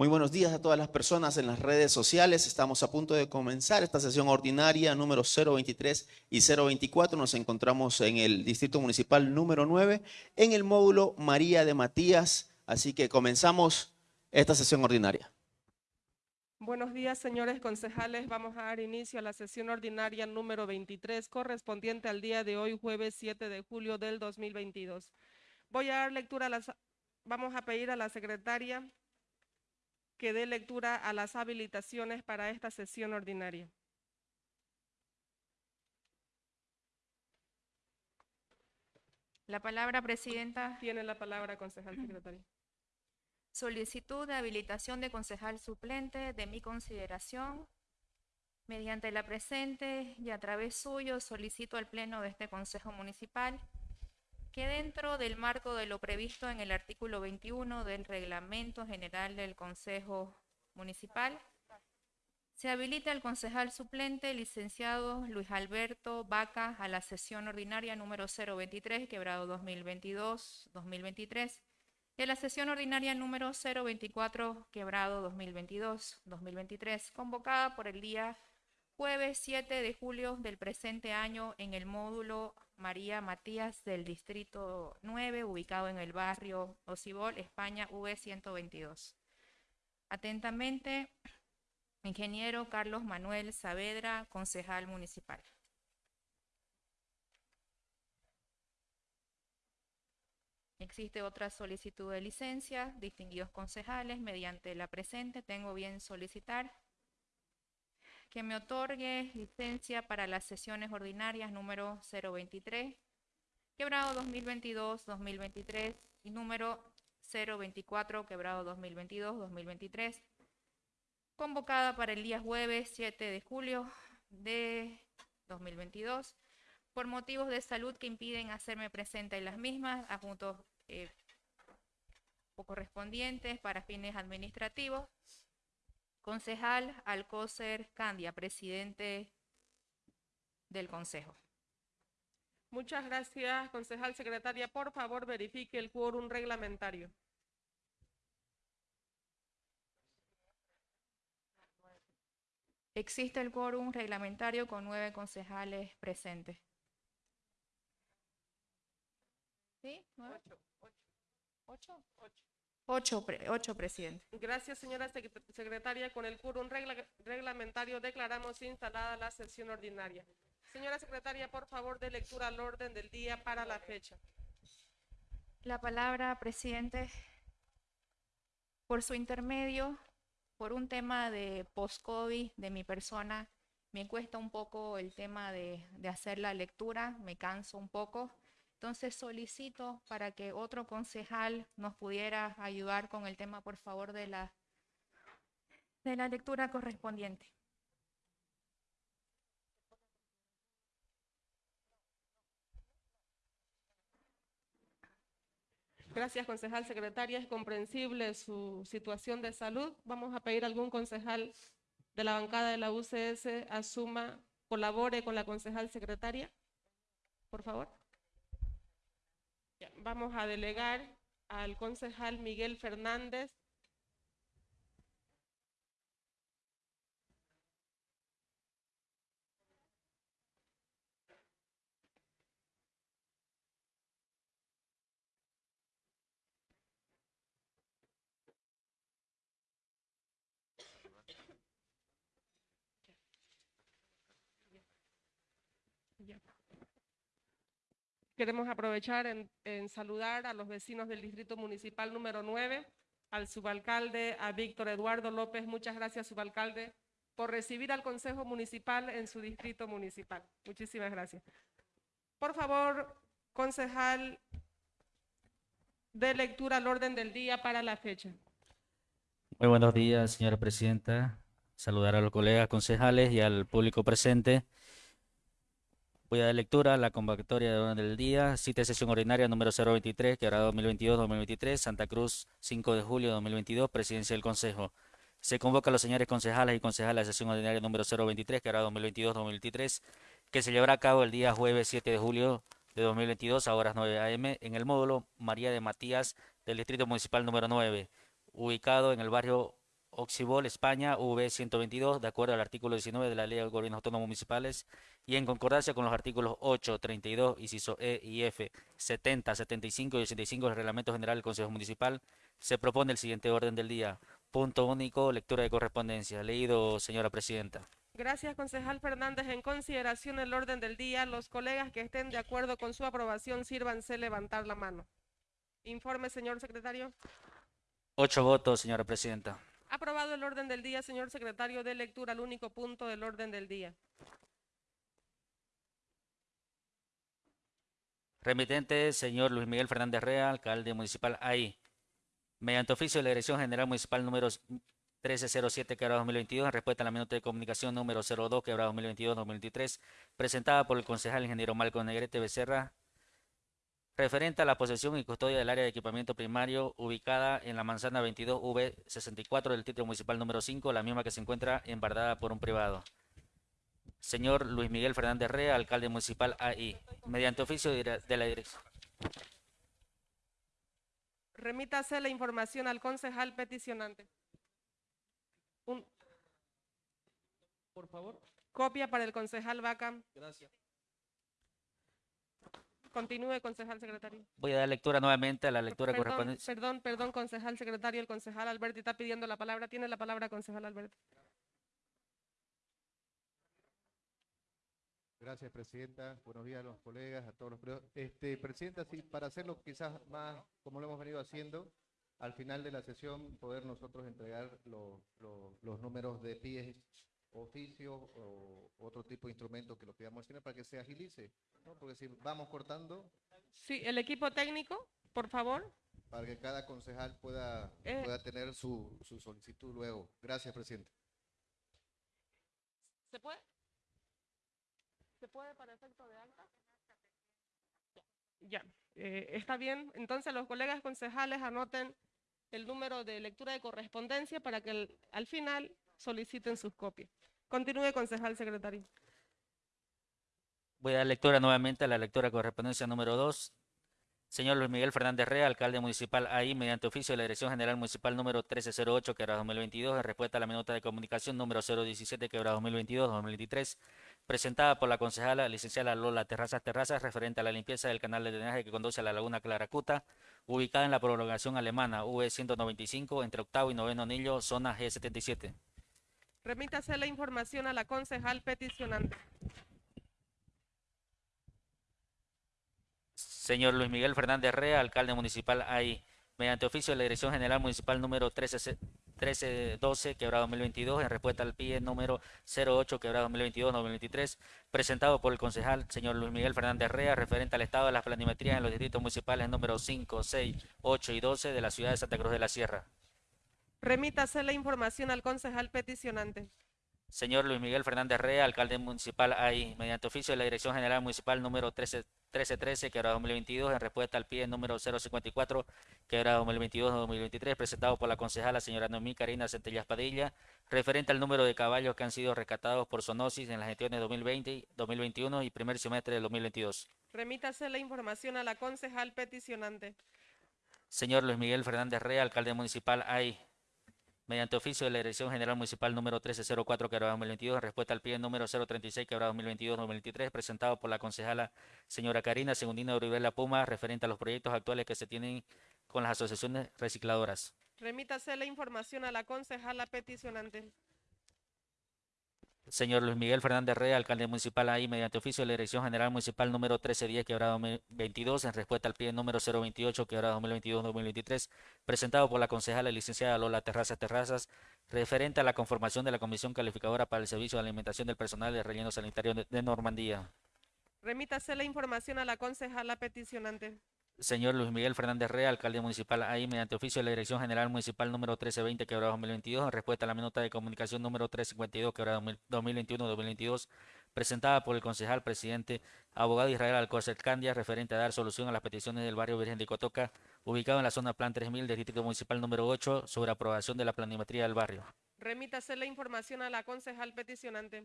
Muy buenos días a todas las personas en las redes sociales. Estamos a punto de comenzar esta sesión ordinaria número 023 y 024. Nos encontramos en el Distrito Municipal número 9 en el módulo María de Matías. Así que comenzamos esta sesión ordinaria. Buenos días, señores concejales. Vamos a dar inicio a la sesión ordinaria número 23, correspondiente al día de hoy, jueves 7 de julio del 2022. Voy a dar lectura a las... Vamos a pedir a la secretaria que dé lectura a las habilitaciones para esta sesión ordinaria. La palabra, Presidenta. Tiene la palabra, concejal secretario. Solicitud de habilitación de concejal suplente de mi consideración. Mediante la presente y a través suyo solicito al Pleno de este Consejo Municipal que dentro del marco de lo previsto en el artículo 21 del Reglamento General del Consejo Municipal, se habilita el concejal suplente, licenciado Luis Alberto Vaca, a la sesión ordinaria número 023, quebrado 2022-2023, y a la sesión ordinaria número 024, quebrado 2022-2023, convocada por el día jueves 7 de julio del presente año en el módulo María Matías del Distrito 9, ubicado en el barrio Ocibol, España, V122. Atentamente, ingeniero Carlos Manuel Saavedra, concejal municipal. Existe otra solicitud de licencia, distinguidos concejales, mediante la presente tengo bien solicitar que me otorgue licencia para las sesiones ordinarias número 023, quebrado 2022-2023 y número 024, quebrado 2022-2023, convocada para el día jueves 7 de julio de 2022, por motivos de salud que impiden hacerme presente en las mismas, adjuntos eh, correspondientes para fines administrativos, Concejal Alcócer Candia, presidente del Consejo. Muchas gracias, concejal secretaria. Por favor, verifique el quórum reglamentario. Existe el quórum reglamentario con nueve concejales presentes. ¿Sí? ¿Nueve? Ocho. Ocho. Ocho, ocho, presidente. Gracias, señora secretaria. Con el quórum reglamentario declaramos instalada la sesión ordinaria. Señora secretaria, por favor, de lectura al orden del día para la fecha. La palabra, presidente. Por su intermedio, por un tema de post-COVID de mi persona, me cuesta un poco el tema de, de hacer la lectura, me canso un poco. Entonces solicito para que otro concejal nos pudiera ayudar con el tema, por favor, de la, de la lectura correspondiente. Gracias, concejal secretaria. Es comprensible su situación de salud. Vamos a pedir a algún concejal de la bancada de la UCS asuma, colabore con la concejal secretaria. Por favor. Vamos a delegar al concejal Miguel Fernández Queremos aprovechar en, saludar a los vecinos del Distrito Municipal número 9, al subalcalde, a Víctor Eduardo López. Muchas gracias, subalcalde, por recibir al Consejo Municipal en su distrito municipal. Muchísimas gracias. Por favor, concejal, de lectura al orden del día para la fecha. Muy buenos días, señora presidenta. Saludar a los colegas concejales y al público presente. Voy a dar lectura a la convocatoria de orden del día, cita de sesión ordinaria número 023, que hará 2022-2023, Santa Cruz, 5 de julio de 2022, Presidencia del Consejo. Se convoca a los señores concejales y concejales a la sesión ordinaria número 023, que hará 2022-2023, que se llevará a cabo el día jueves 7 de julio de 2022 a horas 9 a.m. en el módulo María de Matías del Distrito Municipal número 9, ubicado en el barrio Oxibol, España, V122, de acuerdo al artículo 19 de la Ley de Gobiernos Autónomos Municipales y en concordancia con los artículos 8, 32, inciso E y F, 70, 75 y 85 del Reglamento General del Consejo Municipal, se propone el siguiente orden del día. Punto único, lectura de correspondencia. Leído, señora presidenta. Gracias, concejal Fernández. En consideración del orden del día, los colegas que estén de acuerdo con su aprobación, sírvanse levantar la mano. Informe, señor secretario. Ocho votos, señora presidenta. Aprobado el orden del día, señor secretario, de lectura al único punto del orden del día. Remitente, señor Luis Miguel Fernández Rea, alcalde municipal ahí. Mediante oficio de la Dirección General Municipal número 1307, quebrado 2022, en respuesta a la minuta de comunicación número 02, quebrado 2022-2023, presentada por el concejal ingeniero Malcolm Negrete Becerra, referente a la posesión y custodia del área de equipamiento primario ubicada en la manzana 22V64 del título municipal número 5, la misma que se encuentra embargada por un privado. Señor Luis Miguel Fernández Rea, alcalde municipal AI, mediante oficio de la dirección. Remítase la información al concejal peticionante. Un- Por favor. copia para el concejal Vaca. Gracias. Continúe, concejal secretario. Voy a dar lectura nuevamente a la lectura Perdón, correspondiente. Perdón, perdón, concejal secretario. El concejal Alberti está pidiendo la palabra. Tiene la palabra, concejal Alberti. Gracias, Presidenta. Buenos días a los colegas, a todos los. Este, Presidenta, sí, para hacerlo quizás más como lo hemos venido haciendo, al final de la sesión poder nosotros entregar lo- lo- los números de pies, oficios o otro tipo de instrumento que lo pidamos tener para que se agilice, ¿no? Porque si vamos cortando, Sí, el equipo técnico, por favor. para que cada concejal pueda, Eh. pueda tener su, su solicitud luego. Gracias, Presidenta. ¿Se puede? ¿Se puede para efecto de acta? Ya, eh, está bien. Entonces los colegas concejales anoten el número de lectura de correspondencia para que al final soliciten sus copias. Continúe, concejal secretario. Voy a dar lectura nuevamente a la lectura de correspondencia número 2. Señor Luis Miguel Fernández Rea, alcalde municipal ahí, mediante oficio de la Dirección General Municipal número 1308, quebrado 2022, en respuesta a la minuta de comunicación número 017, quebrado 2022-2023, presentada por la concejala licenciada Lola Terrazas Terrazas, referente a la limpieza del canal de drenaje que conduce a la laguna Claracuta, ubicada en la prolongación alemana V195, entre octavo y noveno anillo, zona G77. Remítase la información a la concejal peticionante. Señor Luis Miguel Fernández Rea, alcalde municipal ahí, mediante oficio de la Dirección General Municipal número 13, 1312, quebrado 2022, en respuesta al PIE número 08, quebrado 2022-2023, presentado por el concejal señor Luis Miguel Fernández Rea, referente al estado de las planimetrías en los distritos municipales número 5, 6, 8 y 12 de la ciudad de Santa Cruz de la Sierra. Remítase la información al concejal peticionante. Señor Luis Miguel Fernández Rea, alcalde municipal ahí, mediante oficio de la Dirección General Municipal número 13 1313, quebrado 2022, en respuesta al pie número 054, quebrado 2022-2023, presentado por la concejala señora Noemí Karina Centellas Padilla, referente al número de caballos que han sido rescatados por zoonosis en las gestiones 2020, 2021 y primer semestre del 2022. Remítase la información a la concejal peticionante. Señor Luis Miguel Fernández Rea, alcalde municipal ahí, mediante oficio de la Dirección General Municipal número 1304, quebrado 2022, en respuesta al pie número 036, quebrado 2022-2023, presentado por la concejala señora Karina Segundina Uribela Puma, referente a los proyectos actuales que se tienen con las asociaciones recicladoras. Remítase la información a la concejala peticionante. Señor Luis Miguel Fernández Rea, alcalde municipal ahí, mediante oficio de la Dirección General Municipal número 1310, quebrado 2022, en respuesta al pie número 028, quebrado 2022-2023, presentado por la concejala licenciada Lola Terrazas Terrazas, referente a la conformación de la Comisión Calificadora para el Servicio de Alimentación del Personal de Relleno Sanitario de Normandía. Remítase la información a la concejala peticionante. Señor Luis Miguel Fernández Rea, alcalde municipal ahí, mediante oficio de la Dirección General Municipal número 1320, quebrado 2022, en respuesta a la minuta de comunicación número 352, quebrado 2021-2022, presentada por el concejal presidente abogado Israel Alcócer Candia, referente a dar solución a las peticiones del barrio Virgen de Cotoca, ubicado en la zona Plan 3000 del Distrito Municipal número 8, sobre aprobación de la planimetría del barrio. Remítase la información a la concejal peticionante.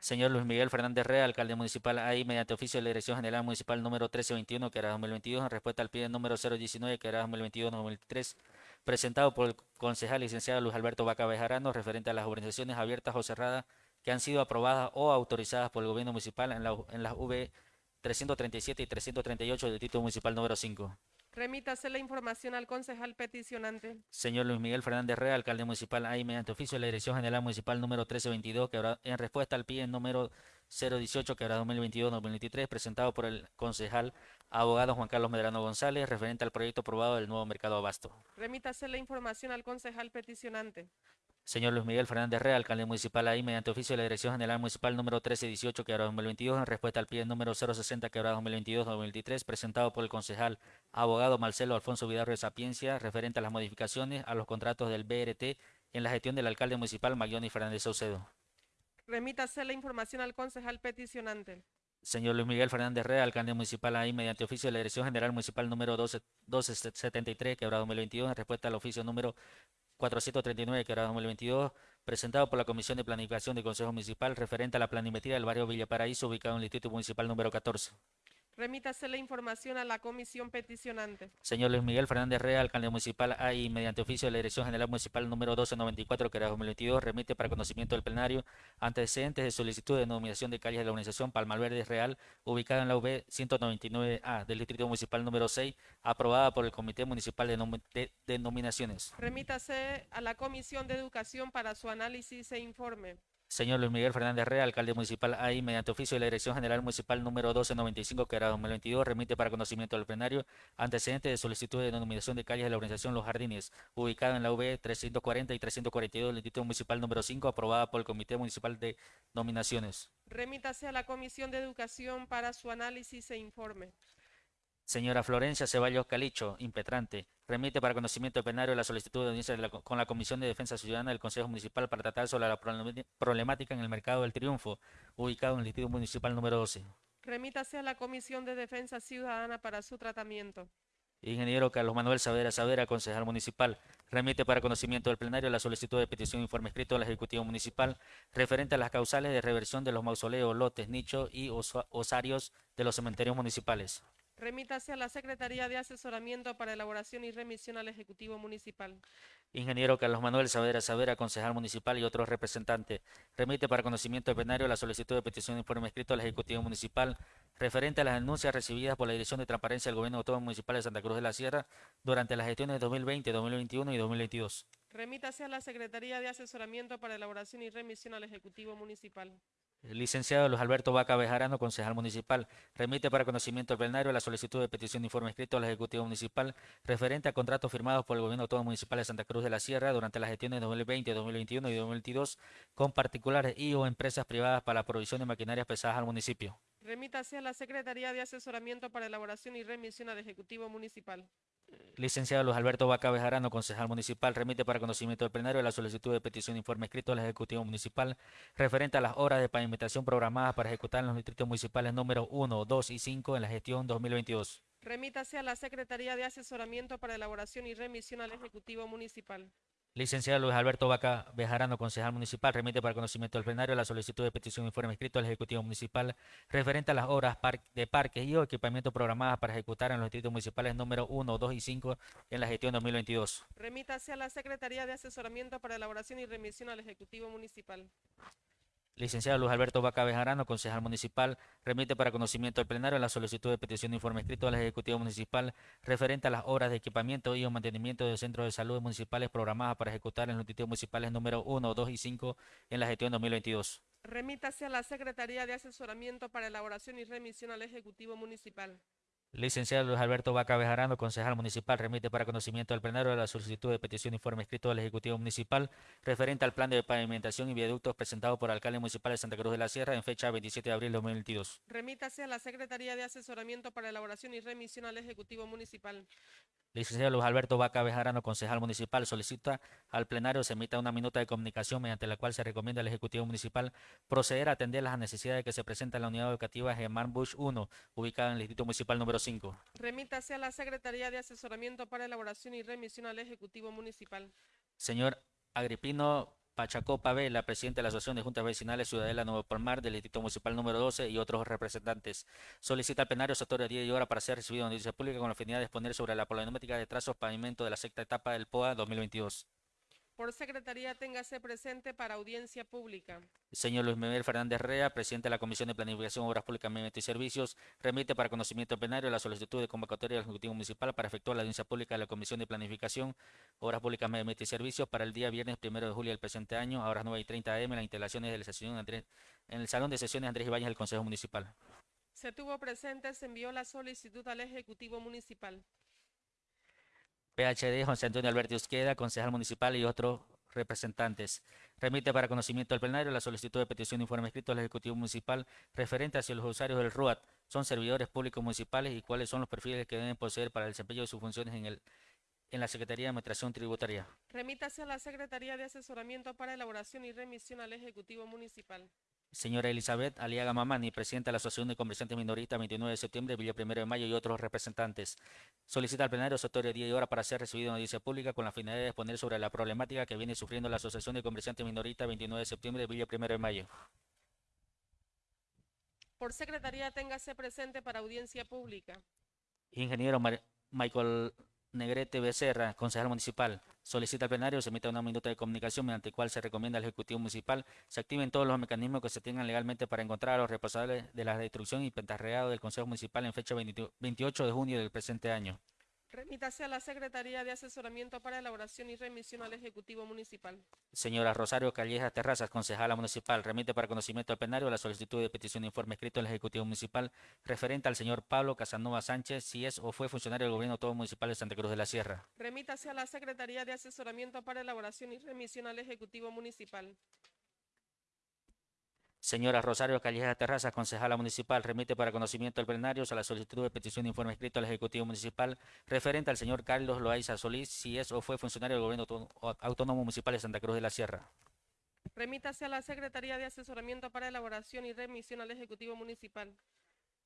Señor Luis Miguel Fernández Rea, alcalde municipal ahí, mediante oficio de la Dirección General Municipal número 1321, que era 2022, en respuesta al pie número 019, que era 2022-2023, presentado por el concejal licenciado Luis Alberto Vaca Bejarano, referente a las organizaciones abiertas o cerradas que han sido aprobadas o autorizadas por el gobierno municipal en, la, en las V 337 y 338 del título municipal número 5. Remítase la información al concejal peticionante. Señor Luis Miguel Fernández Rea, alcalde municipal ahí mediante oficio de la Dirección General Municipal número 1322, que habrá, en respuesta al PIE número 018, que habrá 2022-2023, presentado por el concejal abogado Juan Carlos Medrano González, referente al proyecto aprobado del nuevo mercado abasto. Remítase la información al concejal peticionante. Señor Luis Miguel Fernández Rea, alcalde municipal ahí mediante oficio de la Dirección General Municipal número 1318, que habrá 2022, en respuesta al PIE número 060, que habrá 2022-2023, presentado por el concejal abogado Marcelo Alfonso Vidarro de Sapiencia, referente a las modificaciones a los contratos del BRT en la gestión del alcalde municipal Maglioni Fernández Saucedo. Remítase la información al concejal peticionante. Señor Luis Miguel Fernández Rea, alcalde municipal ahí mediante oficio de la Dirección General Municipal número 12 1273, que habrá 2022, en respuesta al oficio número 439, que habrá 2022, presentado por la Comisión de Planificación del Consejo Municipal, referente a la planimetría del barrio Villa Paraíso, ubicado en el Distrito Municipal número 14. Remítase la información a la comisión peticionante. Señor Luis Miguel Fernández Rea, alcalde municipal ahí mediante oficio de la Dirección General Municipal número 1294, que era 2022, remite para conocimiento del plenario antecedentes de solicitud de denominación de calles de la organización Palmalverde Real, ubicada en la UB 199A del Distrito Municipal número 6, aprobada por el Comité Municipal de, Nom- de Denominaciones. Remítase a la comisión de educación para su análisis e informe. Señor Luis Miguel Fernández Rea, alcalde municipal ahí mediante oficio de la Dirección General Municipal número 1295, que era 2022, remite para conocimiento del plenario antecedentes de solicitud de denominación de calles de la organización Los Jardines, ubicada en la V 340 y 342 del Distrito Municipal número 5, aprobada por el Comité Municipal de Nominaciones. Remítase a la comisión de educación para su análisis e informe. Señora Florencia Ceballos Calicho, impetrante, remite para conocimiento del plenario la solicitud de audiencia de la- con la Comisión de Defensa Ciudadana del Consejo Municipal para tratar sobre la problem- problemática en el Mercado del Triunfo, ubicado en el Distrito Municipal número 12. Remítase a la comisión de defensa ciudadana para su tratamiento. Ingeniero Carlos Manuel Savera Savera, concejal municipal, remite para conocimiento del plenario la solicitud de petición de informe escrito al Ejecutivo Municipal referente a las causales de reversión de los mausoleos, lotes, nichos y osa- osarios de los cementerios municipales. Remítase a la Secretaría de Asesoramiento para Elaboración y Remisión al Ejecutivo Municipal. Ingeniero Carlos Manuel Savera Savera, concejal municipal y otros representantes, remite para conocimiento del plenario la solicitud de petición de informe escrito al Ejecutivo Municipal referente a las denuncias recibidas por la Dirección de Transparencia del Gobierno Autónomo Municipal de Santa Cruz de la Sierra durante las gestiones de 2020, 2021 y 2022. Remítase a la Secretaría de Asesoramiento para Elaboración y Remisión al Ejecutivo Municipal. Licenciado Luis Alberto Vaca Bejarano, concejal municipal, remite para conocimiento del plenario la solicitud de petición de informe escrito al Ejecutivo Municipal referente a contratos firmados por el Gobierno Autónomo Municipal de Santa Cruz de la Sierra durante las gestiones de 2020, 2021 y 2022 con particulares y o empresas privadas para la provisión de maquinarias pesadas al municipio. Remítase a la Secretaría de Asesoramiento para Elaboración y Remisión al Ejecutivo Municipal. Licenciado Luis Alberto Vaca Bejarano, concejal municipal, remite para conocimiento del plenario la solicitud de petición de informe escrito al Ejecutivo Municipal referente a las horas de pavimentación programadas para ejecutar en los distritos municipales número 1, 2 y 5 en la gestión 2022. Remítase a la Secretaría de Asesoramiento para Elaboración y Remisión al Ejecutivo Municipal. Licenciado Luis Alberto Vaca Bejarano, concejal municipal, remite para conocimiento del plenario la solicitud de petición de informe escrito al Ejecutivo Municipal referente a las obras de parques y equipamiento programadas para ejecutar en los distritos municipales número 1, 2 y 5 en la gestión 2022. Remítase a la Secretaría de Asesoramiento para Elaboración y Remisión al Ejecutivo Municipal. Licenciado Luis Alberto Vaca Bejarano, concejal municipal, remite para conocimiento del plenario la solicitud de petición de informe escrito al Ejecutivo Municipal referente a las obras de equipamiento y o mantenimiento de centros de salud municipales programadas para ejecutar en los distritos municipales número 1, 2 y 5 en la gestión 2022. Remítase a la Secretaría de Asesoramiento para Elaboración y Remisión al Ejecutivo Municipal. Licenciado Luis Alberto Vaca Bejarano, concejal municipal, remite para conocimiento del plenario la solicitud de petición de informe escrito al Ejecutivo Municipal referente al plan de pavimentación y viaductos presentado por el alcalde municipal de Santa Cruz de la Sierra en fecha 27 de abril de 2022. Remítase a la Secretaría de Asesoramiento para Elaboración y Remisión al Ejecutivo Municipal. Licenciado Luis Alberto Vaca Bejarano, concejal municipal, solicita al plenario se emita una minuta de comunicación mediante la cual se recomienda al Ejecutivo Municipal proceder a atender las necesidades que se presentan en la unidad educativa Germán Bush 1, ubicada en el Distrito Municipal número 5. Remítase a la Secretaría de Asesoramiento para Elaboración y Remisión al Ejecutivo Municipal. Señor Agripino Pachacopa Vela, presidente de la Asociación de Juntas Vecinales Ciudadela Nuevo Palmar del Distrito Municipal número 12 y otros representantes. Solicita al plenario sector de día y hora para ser recibido en noticia pública con la finalidad de exponer sobre la problemática de trazos pavimento de la sexta etapa del POA 2022. Por secretaría, téngase presente para audiencia pública. Señor Luis Miguel Fernández Rea, presidente de la Comisión de Planificación, Obras Públicas, Medio Ambiente y Servicios, remite para conocimiento del plenario la solicitud de convocatoria del Ejecutivo Municipal para efectuar la audiencia pública de la Comisión de Planificación, Obras Públicas, Medio Ambiente y Servicios para el día viernes primero de julio del presente año, a horas 9 y 30 am, en las instalaciones de la sesión Andrés, en el Salón de Sesiones Andrés Ibáñez del Consejo Municipal. Se tuvo presente, se envió la solicitud al Ejecutivo Municipal. PHD, José Antonio Alberto Izquierda, concejal municipal y otros representantes. Remite para conocimiento del plenario la solicitud de petición de informe escrito al Ejecutivo Municipal referente a si los usuarios del RUAT son servidores públicos municipales y cuáles son los perfiles que deben poseer para el desempeño de sus funciones en, el, en la Secretaría de Administración Tributaria. Remítase a la Secretaría de Asesoramiento para elaboración y remisión al Ejecutivo Municipal. Señora Elizabeth Aliaga Mamani, presidenta de la Asociación de Comerciantes Minoristas, 29 de septiembre, Villa Primero de Mayo y otros representantes. Solicita al plenario sector de día y hora para ser recibido en audiencia pública con la finalidad de exponer sobre la problemática que viene sufriendo la Asociación de Comerciantes Minoristas, 29 de septiembre, Villa Primero de Mayo. Por secretaría, téngase presente para audiencia pública. Ingeniero Mar- Michael Negrete Becerra, concejal municipal, solicita al plenario se emita una minuta de comunicación mediante el cual se recomienda al Ejecutivo Municipal se activen todos los mecanismos que se tengan legalmente para encontrar a los responsables de la destrucción y pentarreado del Consejo Municipal en fecha 20 28 de junio del presente año. Remítase a la Secretaría de Asesoramiento para elaboración y remisión al Ejecutivo Municipal. Señora Rosario Callejas Terrazas, concejala municipal, remite para conocimiento al plenario la solicitud de petición de informe escrito al Ejecutivo Municipal referente al señor Pablo Casanova Sánchez, si es o fue funcionario del Gobierno Autónomo Municipal de Santa Cruz de la Sierra. Remítase a la Secretaría de Asesoramiento para elaboración y remisión al Ejecutivo Municipal. Señora Rosario Callejas Terrazas, concejala municipal, remite para conocimiento al plenario a la solicitud de petición de informe escrito al Ejecutivo Municipal referente al señor Carlos Loaiza Solís, si es o fue funcionario del Gobierno Autó- Autónomo Municipal de Santa Cruz de la Sierra. Remítase a la Secretaría de Asesoramiento para elaboración y remisión al Ejecutivo Municipal.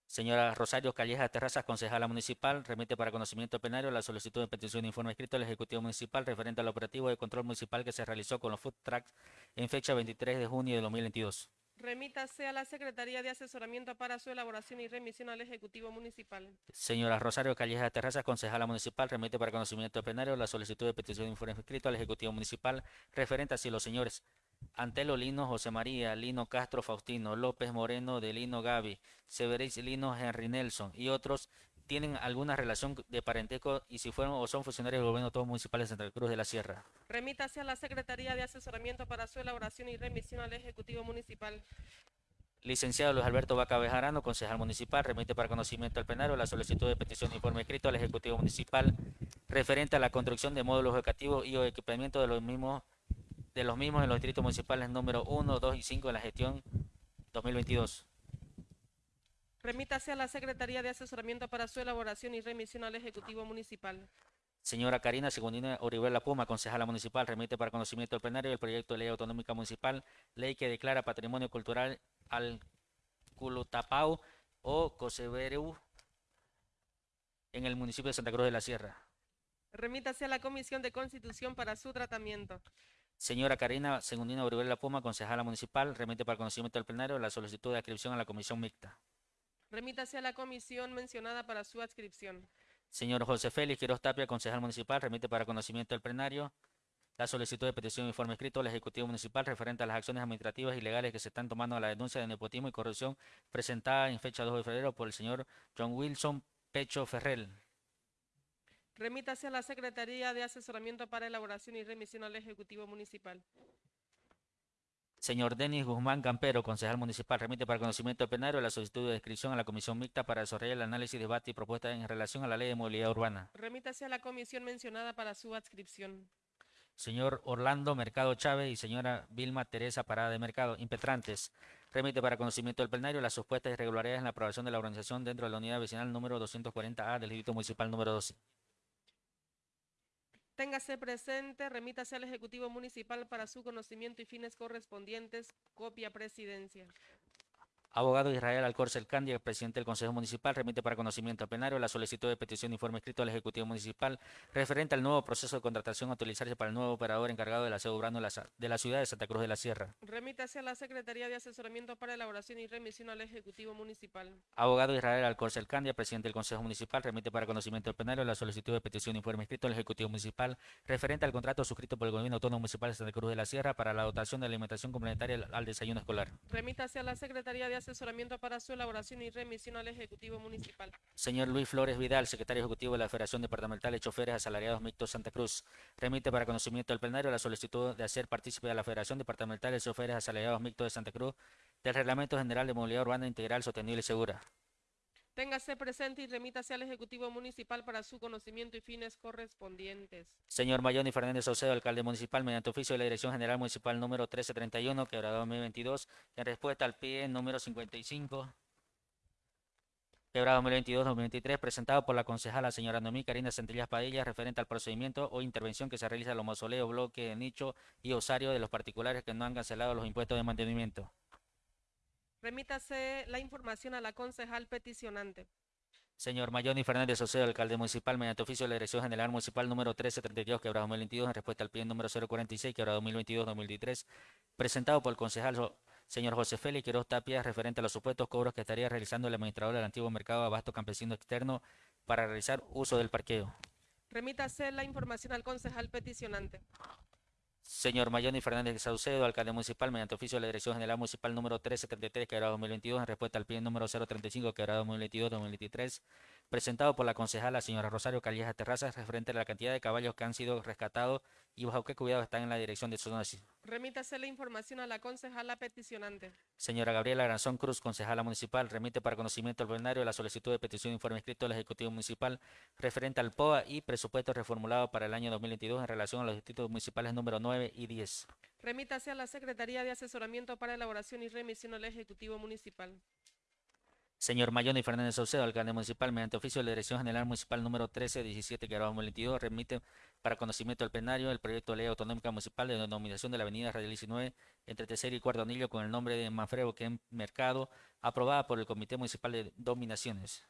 Señora Rosario Callejas Terrazas, concejala municipal, remite para conocimiento plenario la solicitud de petición de informe escrito al Ejecutivo Municipal referente al operativo de control municipal que se realizó con los food trucks en fecha 23 de junio de 2022. Remítase a la Secretaría de Asesoramiento para su elaboración y remisión al Ejecutivo Municipal. Señora Rosario Callejas Terrazas, concejala municipal, remite para conocimiento del plenario la solicitud de petición de informe escrito al Ejecutivo Municipal referente a si los señores Antelo Lino, José María, Lino Castro, Faustino, López Moreno, de Lino Gaby, Severis Lino, Henry Nelson y otros tienen alguna relación de parentesco y si fueron o son funcionarios del gobierno todos municipales de Santa Cruz de la Sierra. Remítase a la Secretaría de Asesoramiento para su elaboración y remisión al Ejecutivo Municipal. Licenciado Luis Alberto Vaca Bejarano, concejal municipal, remite para conocimiento al plenario la solicitud de petición de informe escrito al Ejecutivo Municipal referente a la construcción de módulos educativos y o equipamiento de los mismos de los mismos en los distritos municipales número 1, 2 y 5 de la gestión 2022. Remítase a la Secretaría de Asesoramiento para su elaboración y remisión al Ejecutivo Municipal. Señora Karina Segundina Orihuela Puma, concejala municipal, remite para conocimiento del plenario el proyecto de ley autonómica municipal, ley que declara patrimonio cultural al Culutapau o Cosebereu en el municipio de Santa Cruz de la Sierra. Remítase a la Comisión de Constitución para su tratamiento. Señora Karina Segundina Orihuela Puma, concejala municipal, remite para conocimiento del plenario la solicitud de adscripción a la comisión mixta. Remítase a la comisión mencionada para su adscripción. Señor José Félix Quiroz Tapia, concejal municipal, remite para conocimiento del plenario la solicitud de petición de informe escrito al Ejecutivo Municipal referente a las acciones administrativas y legales que se están tomando a la denuncia de nepotismo y corrupción presentada en fecha 2 de febrero por el señor John Wilson Pecho Ferrell. Remítase a la Secretaría de Asesoramiento para elaboración y remisión al Ejecutivo Municipal. Señor Denis Guzmán Campero, concejal municipal, remite para conocimiento del plenario la solicitud de inscripción a la comisión mixta para desarrollar el análisis, debate y propuesta en relación a la ley de movilidad urbana. Remítase a la comisión mencionada para su adscripción. Señor Orlando Mercado Chávez y señora Vilma Teresa Parada de Mercado, impetrantes, remite para conocimiento del plenario las supuestas irregularidades en la aprobación de la organización dentro de la unidad vecinal número 240A del Distrito Municipal número 12. Téngase presente, remítase al Ejecutivo Municipal para su conocimiento y fines correspondientes. Copia Presidencia. Abogado Israel Alcorce Candia, presidente del Consejo Municipal, remite para conocimiento al plenario la solicitud de petición de informe escrito al Ejecutivo Municipal referente al nuevo proceso de contratación a utilizarse para el nuevo operador encargado del aseo urbano de la, sa- de la ciudad de Santa Cruz de la Sierra. Remítase a la Secretaría de Asesoramiento para elaboración y remisión al Ejecutivo Municipal. Abogado Israel Alcorce Candia, presidente del Consejo Municipal, remite para conocimiento al plenario la solicitud de petición de informe escrito al Ejecutivo Municipal referente al contrato suscrito por el Gobierno Autónomo Municipal de Santa Cruz de la Sierra para la dotación de alimentación complementaria al- al desayuno escolar. Remítase a la Secretaría de Asesoramiento para su elaboración y remisión al Ejecutivo Municipal. Señor Luis Flores Vidal, secretario ejecutivo de la Federación Departamental de Choferes Asalariados Mixtos Santa Cruz, remite para conocimiento del plenario la solicitud de hacer partícipe a la Federación Departamental de Choferes Asalariados Mixtos de Santa Cruz del Reglamento General de Movilidad Urbana Integral Sostenible y Segura. Téngase presente y remítase al Ejecutivo Municipal para su conocimiento y fines correspondientes. Señor Mayoni Fernández Saucedo, alcalde municipal, mediante oficio de la Dirección General Municipal número 1331, quebrado 2022, en respuesta al PIE número 55, quebrado 2022-2023, presentado por la concejala señora Noemí Karina Centellas Padilla, referente al procedimiento o intervención que se realiza en los mausoleos, bloque, nicho y osario de los particulares que no han cancelado los impuestos de mantenimiento. Remítase la información a la concejal peticionante. Señor Mayoni Fernández Saucedo, alcalde municipal, mediante oficio de la Dirección General Municipal número 1332, quebrado 2022, en respuesta al PIE número 046, quebrado 2022-2023, presentado por el concejal señor José Félix Quiroz Tapia, referente a los supuestos cobros que estaría realizando el administrador del antiguo mercado abasto campesino externo para realizar uso del parqueo. Remítase la información al concejal peticionante. Señor Mayoni Fernández Saucedo, alcalde municipal, mediante oficio de la Dirección General Municipal número 1333, quebrado 2022, en respuesta al PIE número 035, quebrado 2022-2023, presentado por la concejala señora Rosario Calleja Terrazas, referente a la cantidad de caballos que han sido rescatados y bajo qué cuidado están en la dirección de zonas. Remítase la información a la concejala peticionante. Señora Gabriela Granzón Cruz, concejala municipal, remite para conocimiento al plenario la solicitud de petición de informe escrito del Ejecutivo Municipal referente al POA y presupuesto reformulado para el año 2022 en relación a los distritos municipales número 9 y 10. Remítase a la Secretaría de Asesoramiento para elaboración y remisión al Ejecutivo Municipal. Señor Mayoni Fernández Saucedo, alcalde municipal, mediante oficio de la Dirección General Municipal número 1317, que 2022, remite para conocimiento del plenario el proyecto de ley autonómica municipal de denominación de la avenida Radial 19 entre tercer y cuarto anillo con el nombre de Manfredo Ken Mercado, aprobada por el Comité Municipal de Dominaciones.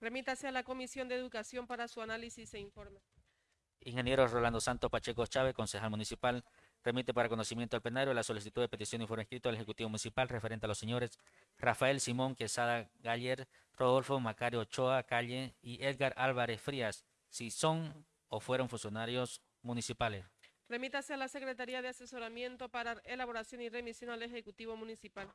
Remítase a la Comisión de Educación para su análisis e informe. Ingeniero Rolando Santos Pacheco Chávez, concejal municipal, remite para conocimiento al plenario la solicitud de petición de informe escrito al Ejecutivo Municipal referente a los señores Rafael Simón Quesada Galler, Rodolfo Macario Ochoa Calle y Edgar Álvarez Frías, si son o fueron funcionarios municipales. Remítase a la Secretaría de Asesoramiento para elaboración y remisión al Ejecutivo Municipal.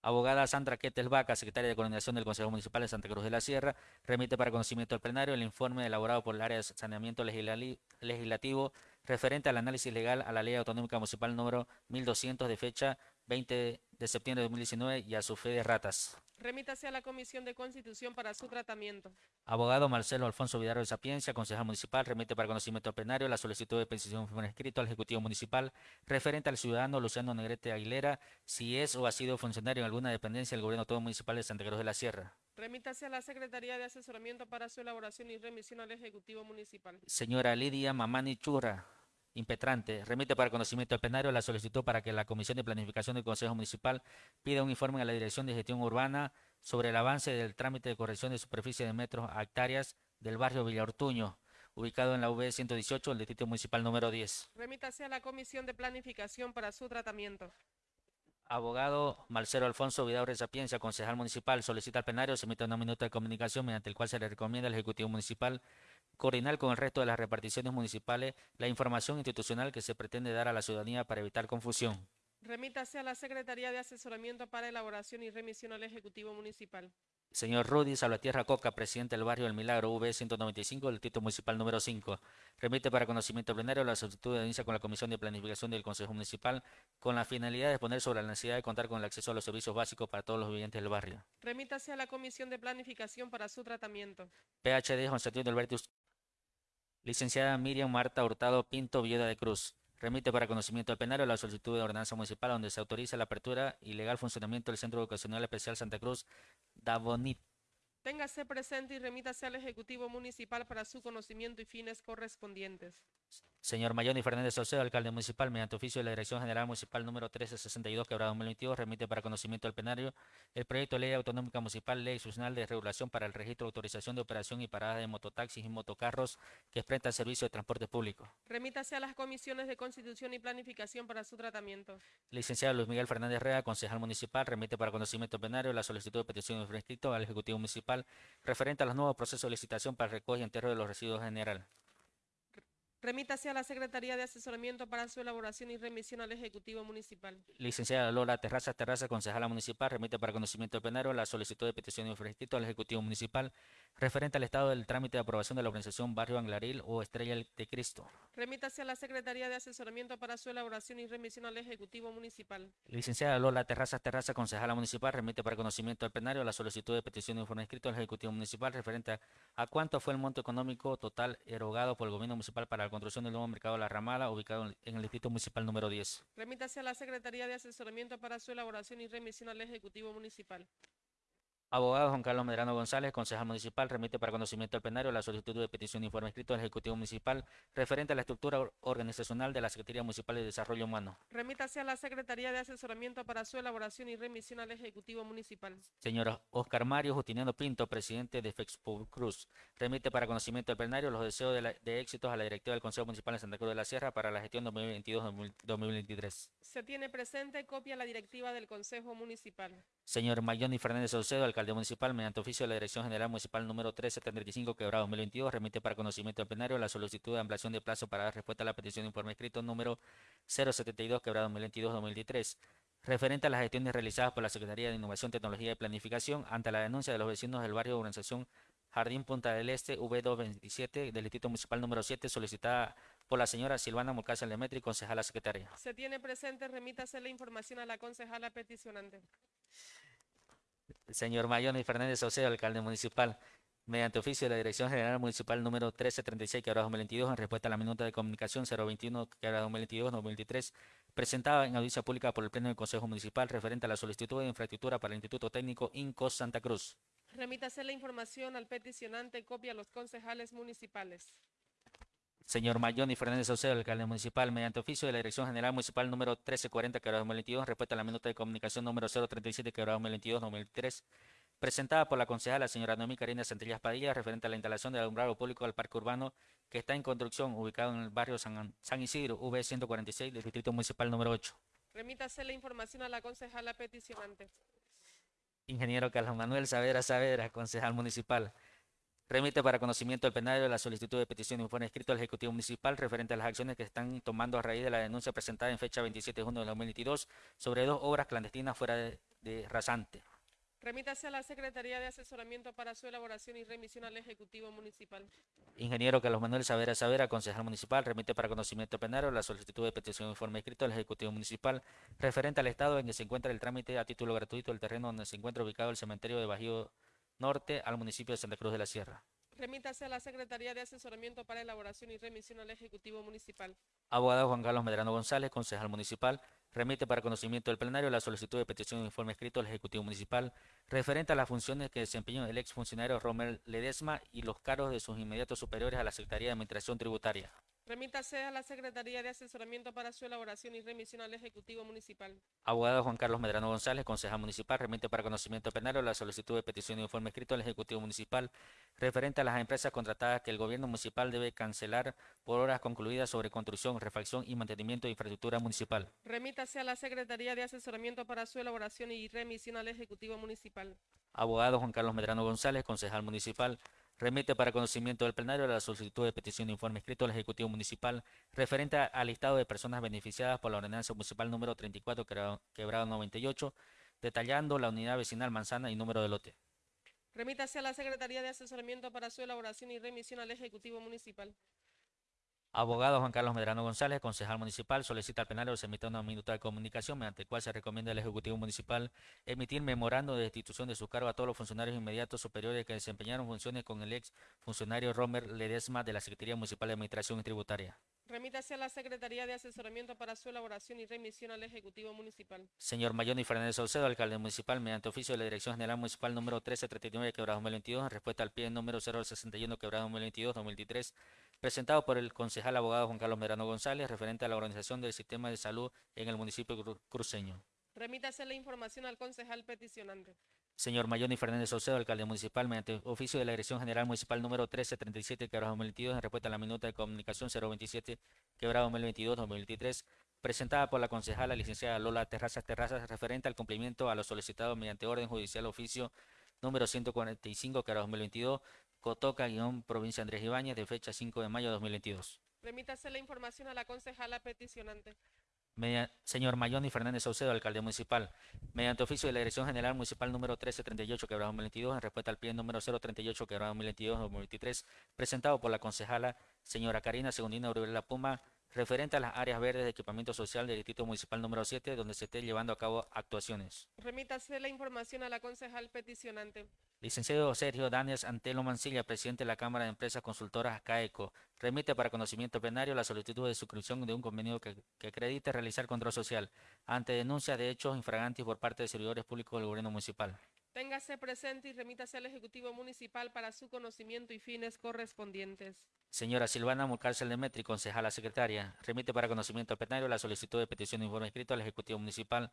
Abogada Sandra Quetel Vaca, secretaria de Coordinación del Consejo Municipal de Santa Cruz de la Sierra, remite para conocimiento al plenario el informe elaborado por el área de saneamiento legislativo referente al análisis legal a la Ley Autonómica Municipal número 1200 de fecha 20 de septiembre de 2019 y a su fe de ratas. Remítase a la Comisión de Constitución para su tratamiento. Abogado Marcelo Alfonso Vidal de Sapiencia, concejal municipal, remite para conocimiento plenario la solicitud de petición por escrito al Ejecutivo Municipal referente al ciudadano Luciano Negrete Aguilera, si es o ha sido funcionario en alguna dependencia del Gobierno Autónomo Municipal de Santa Cruz de la Sierra. Remítase a la Secretaría de Asesoramiento para su elaboración y remisión al Ejecutivo Municipal. Señora Lidia Mamani Churra, impetrante, remite para conocimiento al plenario la solicitud para que la Comisión de Planificación del Consejo Municipal pida un informe a la Dirección de Gestión Urbana sobre el avance del trámite de corrección de superficie de metros a hectáreas del barrio Villaortuño, ubicado en la V 118, el distrito municipal número 10. Remítase a la Comisión de Planificación para su tratamiento. Abogado Marcelo Alfonso Vidaurre Sapiencia, concejal municipal, solicita al plenario se emita una minuta de comunicación mediante el cual se le recomienda al Ejecutivo Municipal coordinar con el resto de las reparticiones municipales la información institucional que se pretende dar a la ciudadanía para evitar confusión. Remítase a la Secretaría de Asesoramiento para elaboración y remisión al Ejecutivo Municipal. Señor Rudy Salvatierra Coca, presidente del barrio El Milagro, V 195, del distrito municipal número 5. Remite para conocimiento plenario la solicitud de audiencia con la Comisión de Planificación del Consejo Municipal con la finalidad de exponer sobre la necesidad de contar con el acceso a los servicios básicos para todos los vivientes del barrio. Remítase a la Comisión de Planificación para su tratamiento. PhD José Antonio Albertus. Licenciada Miriam Marta Hurtado Pinto Villeda de Cruz. Remite para conocimiento al plenario la solicitud de ordenanza municipal donde se autoriza la apertura y legal funcionamiento del Centro Educacional Especial Santa Cruz Davonit. Téngase presente y remítase al Ejecutivo Municipal para su conocimiento y fines correspondientes. Señor Mayoni Fernández Saucedo, alcalde municipal, mediante oficio de la Dirección General Municipal número 1362, quebrado 2022, remite para conocimiento del plenario el proyecto de ley autonómica municipal, ley institucional de regulación para el registro, autorización de operación y parada de mototaxis y motocarros que prestan servicio de transporte público. Remítase a las comisiones de Constitución y Planificación para su tratamiento. Licenciado Luis Miguel Fernández Rea, concejal municipal, remite para conocimiento del plenario la solicitud de petición de al Ejecutivo Municipal referente a los nuevos procesos de licitación para el recoge y entierro de los residuos general. Remítase a la Secretaría de Asesoramiento para su elaboración y remisión al Ejecutivo Municipal. Licenciada Lola Terraza Terraza, concejala municipal, remite para conocimiento del plenario la solicitud de petición de inscrito al Ejecutivo Municipal referente al estado del trámite de aprobación de la organización Barrio Anglaril o Estrella de Cristo. Remítase a la Secretaría de Asesoramiento para su elaboración y remisión al Ejecutivo Municipal. Licenciada Lola Terraza Terraza, concejala municipal, remite para conocimiento del plenario la solicitud de petición de informe escrito al Ejecutivo Municipal referente a, a cuánto fue el monto económico total erogado por el Gobierno Municipal para la construcción del nuevo mercado La Ramada, ubicado en- en el Distrito Municipal número 10. Remítase a la Secretaría de Asesoramiento para su elaboración y remisión al Ejecutivo Municipal. Abogado Juan Carlos Medrano González, concejal municipal, remite para conocimiento del plenario la solicitud de petición de informe escrito al Ejecutivo Municipal referente a la estructura or- organizacional de la Secretaría Municipal de Desarrollo Humano. Remítase a la Secretaría de Asesoramiento para su elaboración y remisión al Ejecutivo Municipal. Señor Oscar Mario Justiniano Pinto, presidente de Fexpo Cruz, remite para conocimiento del plenario los deseos de, la- de éxitos a la directiva del Consejo Municipal de Santa Cruz de la Sierra para la gestión 2022-2023. Se tiene presente copia la directiva del Consejo Municipal. Señor Mayoni Fernández Saucedo, alcalde municipal, mediante oficio de la Dirección General Municipal número 1335, quebrado 2022, remite para conocimiento del plenario la solicitud de ampliación de plazo para dar respuesta a la petición de informe escrito número 072, quebrado 2022-2023, referente a las gestiones realizadas por la Secretaría de Innovación, Tecnología y Planificación ante la denuncia de los vecinos del barrio de urbanización Jardín Punta del Este, V227, del Distrito Municipal número 7, solicitada por la señora Silvana Mulcácer Lemetri, concejala secretaria. Se tiene presente, remítase la información a la concejala peticionante. Señor Mayoni Fernández Saucedo, alcalde municipal, mediante oficio de la Dirección General Municipal número 1336, quebrado 2022, en respuesta a la minuta de comunicación 021, quebrado 2022-2023, presentada en audiencia pública por el Pleno del Consejo Municipal referente a la solicitud de infraestructura para el Instituto Técnico INCOS Santa Cruz. Remítase la información al peticionante, copia a los concejales municipales. Señor Mayoni Fernández Saucedo, alcalde municipal, mediante oficio de la Dirección General Municipal número 1340, quebrado 2022, en respuesta a la minuta de comunicación número 037, quebrado 2022-2023, presentada por la concejala señora Noemí Karina Centellas Padilla, referente a la instalación del alumbrado público del parque urbano que está en construcción, ubicado en el barrio San, San Isidro, V146, del Distrito Municipal número 8. Remítase la información a la concejala peticionante. Ingeniero Carlos Manuel Saavedra Saavedra, concejal municipal. Remite para conocimiento del plenario la solicitud de petición de informe escrito al Ejecutivo Municipal referente a las acciones que están tomando a raíz de la denuncia presentada en fecha 27 de junio de 2022 sobre dos obras clandestinas fuera de, de rasante. Remítase a la Secretaría de Asesoramiento para su elaboración y remisión al Ejecutivo Municipal. Ingeniero Carlos Manuel Saavedra Saavedra, concejal municipal, remite para conocimiento del plenario la solicitud de petición de informe escrito al Ejecutivo Municipal referente al estado en que se encuentra el trámite a título gratuito del terreno donde se encuentra ubicado el cementerio de Bajío Norte al municipio de Santa Cruz de la Sierra. Remítase a la Secretaría de Asesoramiento para elaboración y remisión al Ejecutivo Municipal. Abogado Juan Carlos Medrano González, concejal municipal, remite para conocimiento del plenario la solicitud de petición de informe escrito al Ejecutivo Municipal referente a las funciones que desempeñó el exfuncionario Romer Ledesma y los cargos de sus inmediatos superiores a la Secretaría de Administración Tributaria. Remítase a la Secretaría de Asesoramiento para su elaboración y remisión al Ejecutivo Municipal. Abogado Juan Carlos Medrano González, concejal municipal, remite para conocimiento plenario la solicitud de petición de informe escrito al Ejecutivo Municipal referente a las empresas contratadas que el gobierno municipal debe cancelar por horas concluidas sobre construcción, refacción y mantenimiento de infraestructura municipal. Remítase a la Secretaría de Asesoramiento para su elaboración y remisión al Ejecutivo Municipal. Abogado Juan Carlos Medrano González, concejal municipal, remite para conocimiento del plenario la solicitud de petición de informe escrito al Ejecutivo Municipal referente al listado de personas beneficiadas por la ordenanza municipal número 34, quebrado, quebrado 98, detallando la unidad vecinal manzana y número de lote. Remítase a la Secretaría de Asesoramiento para su elaboración y remisión al Ejecutivo Municipal. Abogado Juan Carlos Medrano González, concejal municipal, solicita al plenario se emita una minuta de comunicación mediante el cual se recomienda al Ejecutivo Municipal emitir memorando de destitución de su cargo a todos los funcionarios inmediatos superiores que desempeñaron funciones con el ex funcionario Romer Ledesma de la Secretaría Municipal de Administración y Tributaria. Remítase a la Secretaría de Asesoramiento para su elaboración y remisión al Ejecutivo Municipal. Señor Mayoni Fernández Saucedo, alcalde municipal, mediante oficio de la Dirección General Municipal número 1339, quebrado 2022, en respuesta al pie número 061, quebrado 2022-2023, presentado por el concejal abogado Juan Carlos Medrano González, referente a la organización del sistema de salud en el municipio cru- cruceño. Remítase la información al concejal peticionante. Señor Mayoni Fernández Saucedo, alcalde municipal, mediante oficio de la Dirección General Municipal número 1337, quebrado 2022, en respuesta a la minuta de comunicación 027, quebrado 2022-2023, presentada por la concejala licenciada Lola Terrazas Terrazas, referente al cumplimiento a lo solicitado mediante orden judicial oficio número 145, quebrado 2022, Cotoca, guion, provincia Andrés Ibáñez, de fecha 5 de mayo de 2022. Remítase la información a la concejala peticionante. Media- señor Mayoni Fernández Saucedo, alcalde municipal, mediante oficio de la Dirección General Municipal número 1338, quebrado 2022, en respuesta al pie número 038, quebrado 2022-2023, presentado por la concejala señora Karina Segundina Uribe La Puma, referente a las áreas verdes de equipamiento social del Distrito Municipal número 7, donde se esté llevando a cabo actuaciones. Remítase la información a la concejal peticionante. Licenciado Sergio Daniels Antelo Mancilla, presidente de la Cámara de Empresas Consultoras CAECO, remite para conocimiento plenario la solicitud de suscripción de un convenio que, que acredite realizar control social ante denuncias de hechos infragantes por parte de servidores públicos del gobierno municipal. Téngase presente y remítase al Ejecutivo Municipal para su conocimiento y fines correspondientes. Señora Silvana Murcárcel Demetri, concejala secretaria, remite para conocimiento plenario la solicitud de petición de informe escrito al Ejecutivo Municipal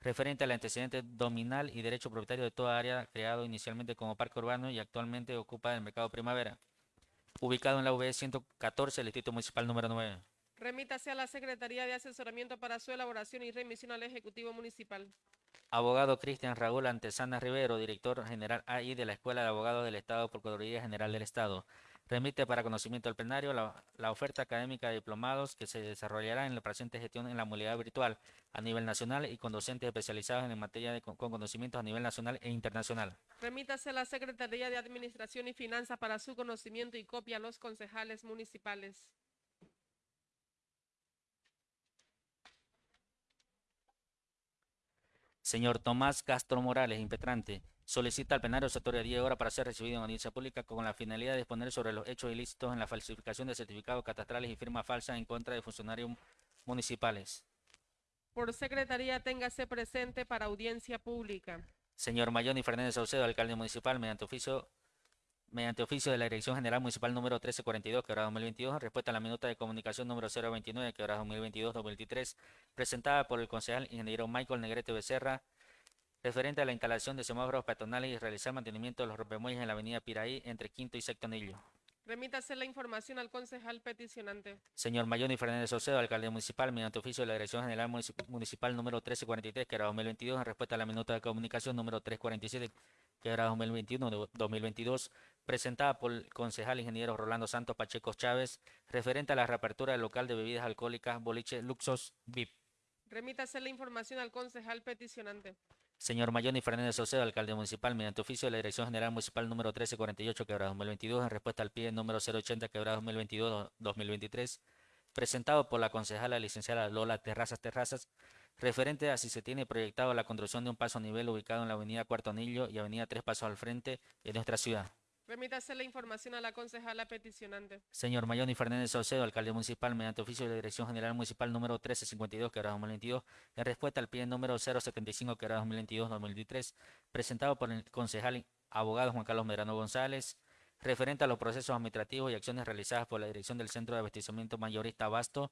referente al antecedente dominal y derecho propietario de toda área creado inicialmente como parque urbano y actualmente ocupa el mercado primavera, ubicado en la UB 114 del Distrito Municipal número 9. Remítase a la Secretaría de Asesoramiento para su elaboración y remisión al Ejecutivo Municipal. Abogado Cristian Raúl Antesana Rivero, director general AI de la Escuela de Abogados del Estado, Procuraduría General del Estado. Remite para conocimiento del plenario la, la oferta académica de diplomados que se desarrollará en la presente gestión en la modalidad virtual a nivel nacional y con docentes especializados en materia de con con conocimientos a nivel nacional e internacional. Remítase a la Secretaría de Administración y Finanzas para su conocimiento y copia a los concejales municipales. Señor Tomás Castro Morales, impetrante, solicita al plenario sector 10 horas para ser recibido en audiencia pública con la finalidad de exponer sobre los hechos ilícitos en la falsificación de certificados catastrales y firmas falsas en contra de funcionarios municipales. Por Secretaría, téngase presente para audiencia pública. Señor Mayoni Fernández Saucedo, alcalde municipal, mediante oficio, mediante oficio de la Dirección General Municipal número 1342, quebrado 2022, en respuesta a la minuta de comunicación número 029, quebrado 2022-2023, presentada por el concejal ingeniero Michael Negrete Becerra, referente a la instalación de semáforos peatonales y realizar mantenimiento de los rompemuelles en la avenida Piraí entre Quinto y Sexto Anillo. Remítase la información al concejal peticionante. Señor Mayoni Fernández Saucedo, alcalde municipal, mediante oficio de la Dirección General Municip- Municipal número 1343, que era 2022, en respuesta a la minuta de comunicación número 347, que era 2021, de- 2022, presentada por el concejal ingeniero Rolando Santos Pacheco Chávez, referente a la reapertura del local de bebidas alcohólicas Boliche Luxos VIP. Remítase la información al concejal peticionante. Señor Mayoni Fernández Saucedo, alcalde municipal, mediante oficio de la Dirección General Municipal número 1348, quebrado 2022, en respuesta al pie número 080, quebrado 2022-2023, presentado por la concejala licenciada Lola Terrazas Terrazas, referente a si se tiene proyectado la construcción de un paso a nivel ubicado en la avenida Cuarto Anillo y avenida Tres Pasos al frente de nuestra ciudad. Remítase la información a la concejala peticionante. Señor Mayoni Fernández Saucedo, alcalde municipal, mediante oficio de la Dirección General Municipal número 1352, que era 2022, en respuesta al pie número 075, que era 2022-2023, presentado por el concejal abogado Juan Carlos Medrano González, referente a los procesos administrativos y acciones realizadas por la Dirección del Centro de Abastecimiento Mayorista Abasto,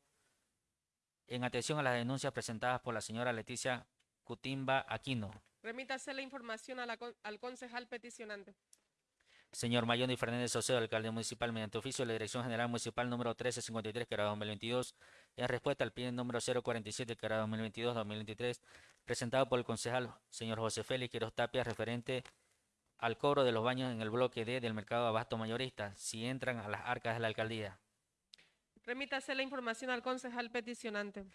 en atención a las denuncias presentadas por la señora Leticia Cutimba Aquino. Remítase la información a la al concejal peticionante. Señor Mayoni Fernández Saucedo, alcalde municipal, mediante oficio de la Dirección General Municipal número 1353, que era 2022, en respuesta al pie número 047, que era 2022-2023, presentado por el concejal señor José Félix Quiroz Tapia, referente al cobro de los baños en el bloque D del mercado abasto mayorista, si entran a las arcas de la alcaldía. Remítase la información al concejal peticionante.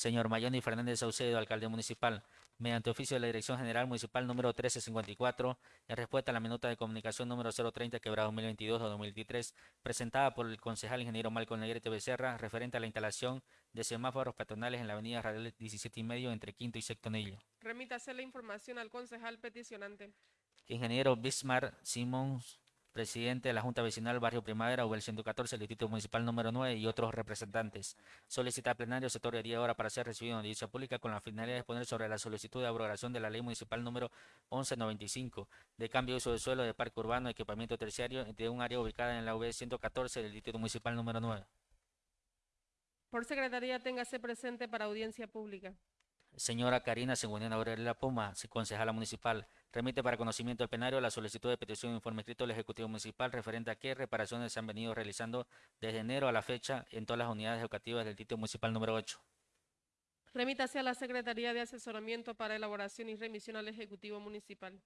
Señor Mayoni Fernández Saucedo, alcalde municipal, mediante oficio de la Dirección General Municipal número 1354, en respuesta a la minuta de comunicación número 030, quebrado 2022-2023, presentada por el concejal ingeniero Malcolm Negrete Becerra, referente a la instalación de semáforos peatonales en la avenida Radial 17 y medio entre Quinto y Sexto Anillo. Remítase la información al concejal peticionante. Ingeniero Bismar Simons presidente de la Junta Vecinal Barrio Primavera, UBEL 114, el Distrito Municipal número 9 y otros representantes. Solicita al plenario se otorgue 10 horas para ser recibido en audiencia pública con la finalidad de exponer sobre la solicitud de abrogación de la Ley Municipal número 1195 de cambio de uso de suelo de parque urbano y equipamiento terciario de un área ubicada en la UB 114 del Distrito Municipal número 9. Por secretaría, téngase presente para audiencia pública. Señora Karina Segundina Aurelia Puma, concejala municipal, remite para conocimiento del plenario la solicitud de petición de informe escrito del Ejecutivo Municipal referente a qué reparaciones se han venido realizando desde enero a la fecha en todas las unidades educativas del Distrito Municipal número 8. Remítase a la Secretaría de Asesoramiento para elaboración y remisión al Ejecutivo Municipal.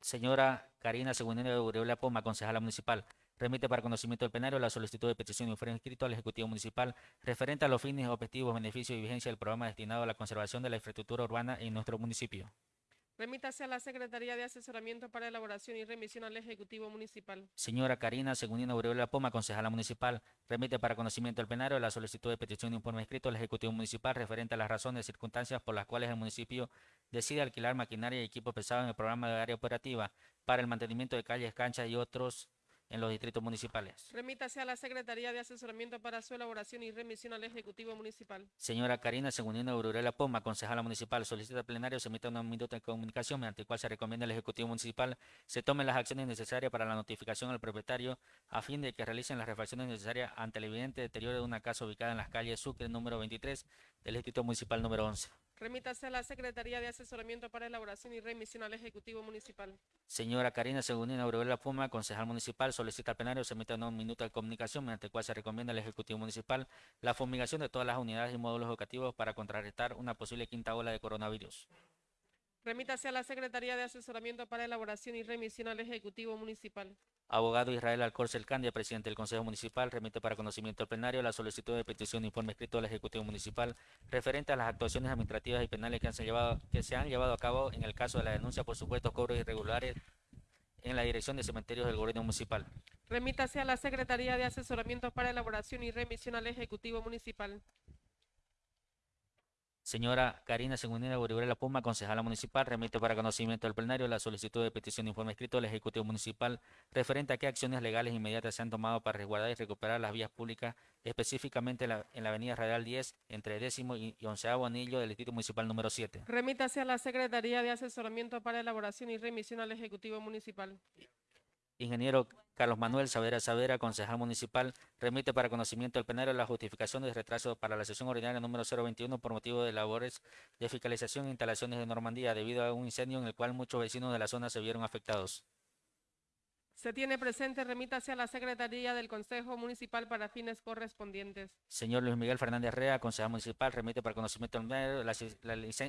Señora Karina Segundina Aurelia Puma, concejala municipal, remite para conocimiento del plenario la solicitud de petición de informe escrito al Ejecutivo Municipal referente a los fines, objetivos, beneficios y vigencia del programa destinado a la conservación de la infraestructura urbana en nuestro municipio. Remítase a la Secretaría de Asesoramiento para elaboración y remisión al Ejecutivo Municipal. Señora Karina Segundina Aureola Poma, concejala municipal, remite para conocimiento del plenario la solicitud de petición de informe escrito al Ejecutivo Municipal referente a las razones y circunstancias por las cuales el municipio decide alquilar maquinaria y equipo pesado en el programa de área operativa para el mantenimiento de calles, canchas y otros en los distritos municipales. Remítase a la Secretaría de Asesoramiento para su elaboración y remisión al Ejecutivo Municipal. Señora Karina Segundina Aurorela Poma, concejala municipal, solicita plenario se emita una minuta de comunicación mediante el cual se recomienda al Ejecutivo Municipal se tomen las acciones necesarias para la notificación al propietario a fin de que realicen las refacciones necesarias ante el evidente deterioro de una casa ubicada en las calles Sucre número 23 del Distrito Municipal número 11. Remítase a la Secretaría de Asesoramiento para elaboración y remisión al Ejecutivo Municipal. Señora Karina Segundina Aurorela Puma, concejal municipal, solicita al plenario se emita un minuto de comunicación mediante el cual se recomienda al Ejecutivo Municipal la fumigación de todas las unidades y módulos educativos para contrarrestar una posible quinta ola de coronavirus. Remítase a la Secretaría de Asesoramiento para elaboración y remisión al Ejecutivo Municipal. Abogado Israel Alcorce Candia, presidente del Consejo Municipal, remite para conocimiento al plenario la solicitud de petición de informe escrito al Ejecutivo Municipal referente a las actuaciones administrativas y penales que, han se llevado, que se han llevado a cabo en el caso de la denuncia por supuestos cobros irregulares en la Dirección de Cementerios del Gobierno Municipal. Remítase a la Secretaría de Asesoramiento para elaboración y remisión al Ejecutivo Municipal. Señora Karina Segundina La Puma, concejala municipal, remite para conocimiento del plenario la solicitud de petición de informe escrito al Ejecutivo Municipal referente a qué acciones legales inmediatas se han tomado para resguardar y recuperar las vías públicas, específicamente en la, en la avenida Radial 10, entre décimo y, y onceavo anillo del Distrito Municipal número 7. Remítase a la Secretaría de Asesoramiento para elaboración y remisión al Ejecutivo Municipal. Ingeniero Carlos Manuel Savera Savera, concejal municipal, remite para conocimiento del plenario la justificación de retraso para la sesión ordinaria número 021 por motivo de labores de fiscalización e instalaciones de Normandía debido a un incendio en el cual muchos vecinos de la zona se vieron afectados. Se tiene presente, remítase a la Secretaría del Consejo Municipal para fines correspondientes. Señor Luis Miguel Fernández Rea, concejal municipal, remite para conocimiento del plenario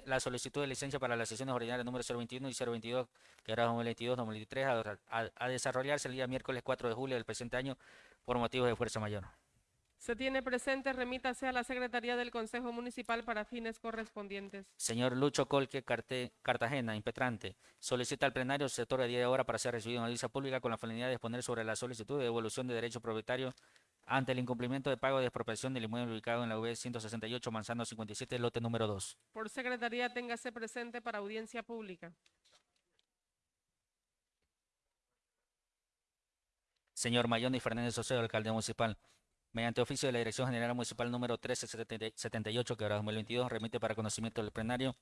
la, solicitud de licencia para las sesiones ordinarias número 021 y 022, que era 2022-2023, a, a- a desarrollarse el día miércoles 4 de julio del presente año por motivos de fuerza mayor. Se tiene presente, remítase a la Secretaría del Consejo Municipal para fines correspondientes. Señor Lucho Colque Carte- Cartagena, impetrante, solicita al plenario se otorgue 10 horas para ser recibido en audiencia pública con la finalidad de exponer sobre la solicitud de devolución de derechos propietarios ante el incumplimiento de pago de expropiación del inmueble ubicado en la UB 168 Manzano 57, lote número 2. Por Secretaría, téngase presente para audiencia pública. Señor Mayoni Fernández Oceo, alcalde municipal. Mediante oficio de la Dirección General Municipal número 1378, que ahora 2022, remite para conocimiento del plenario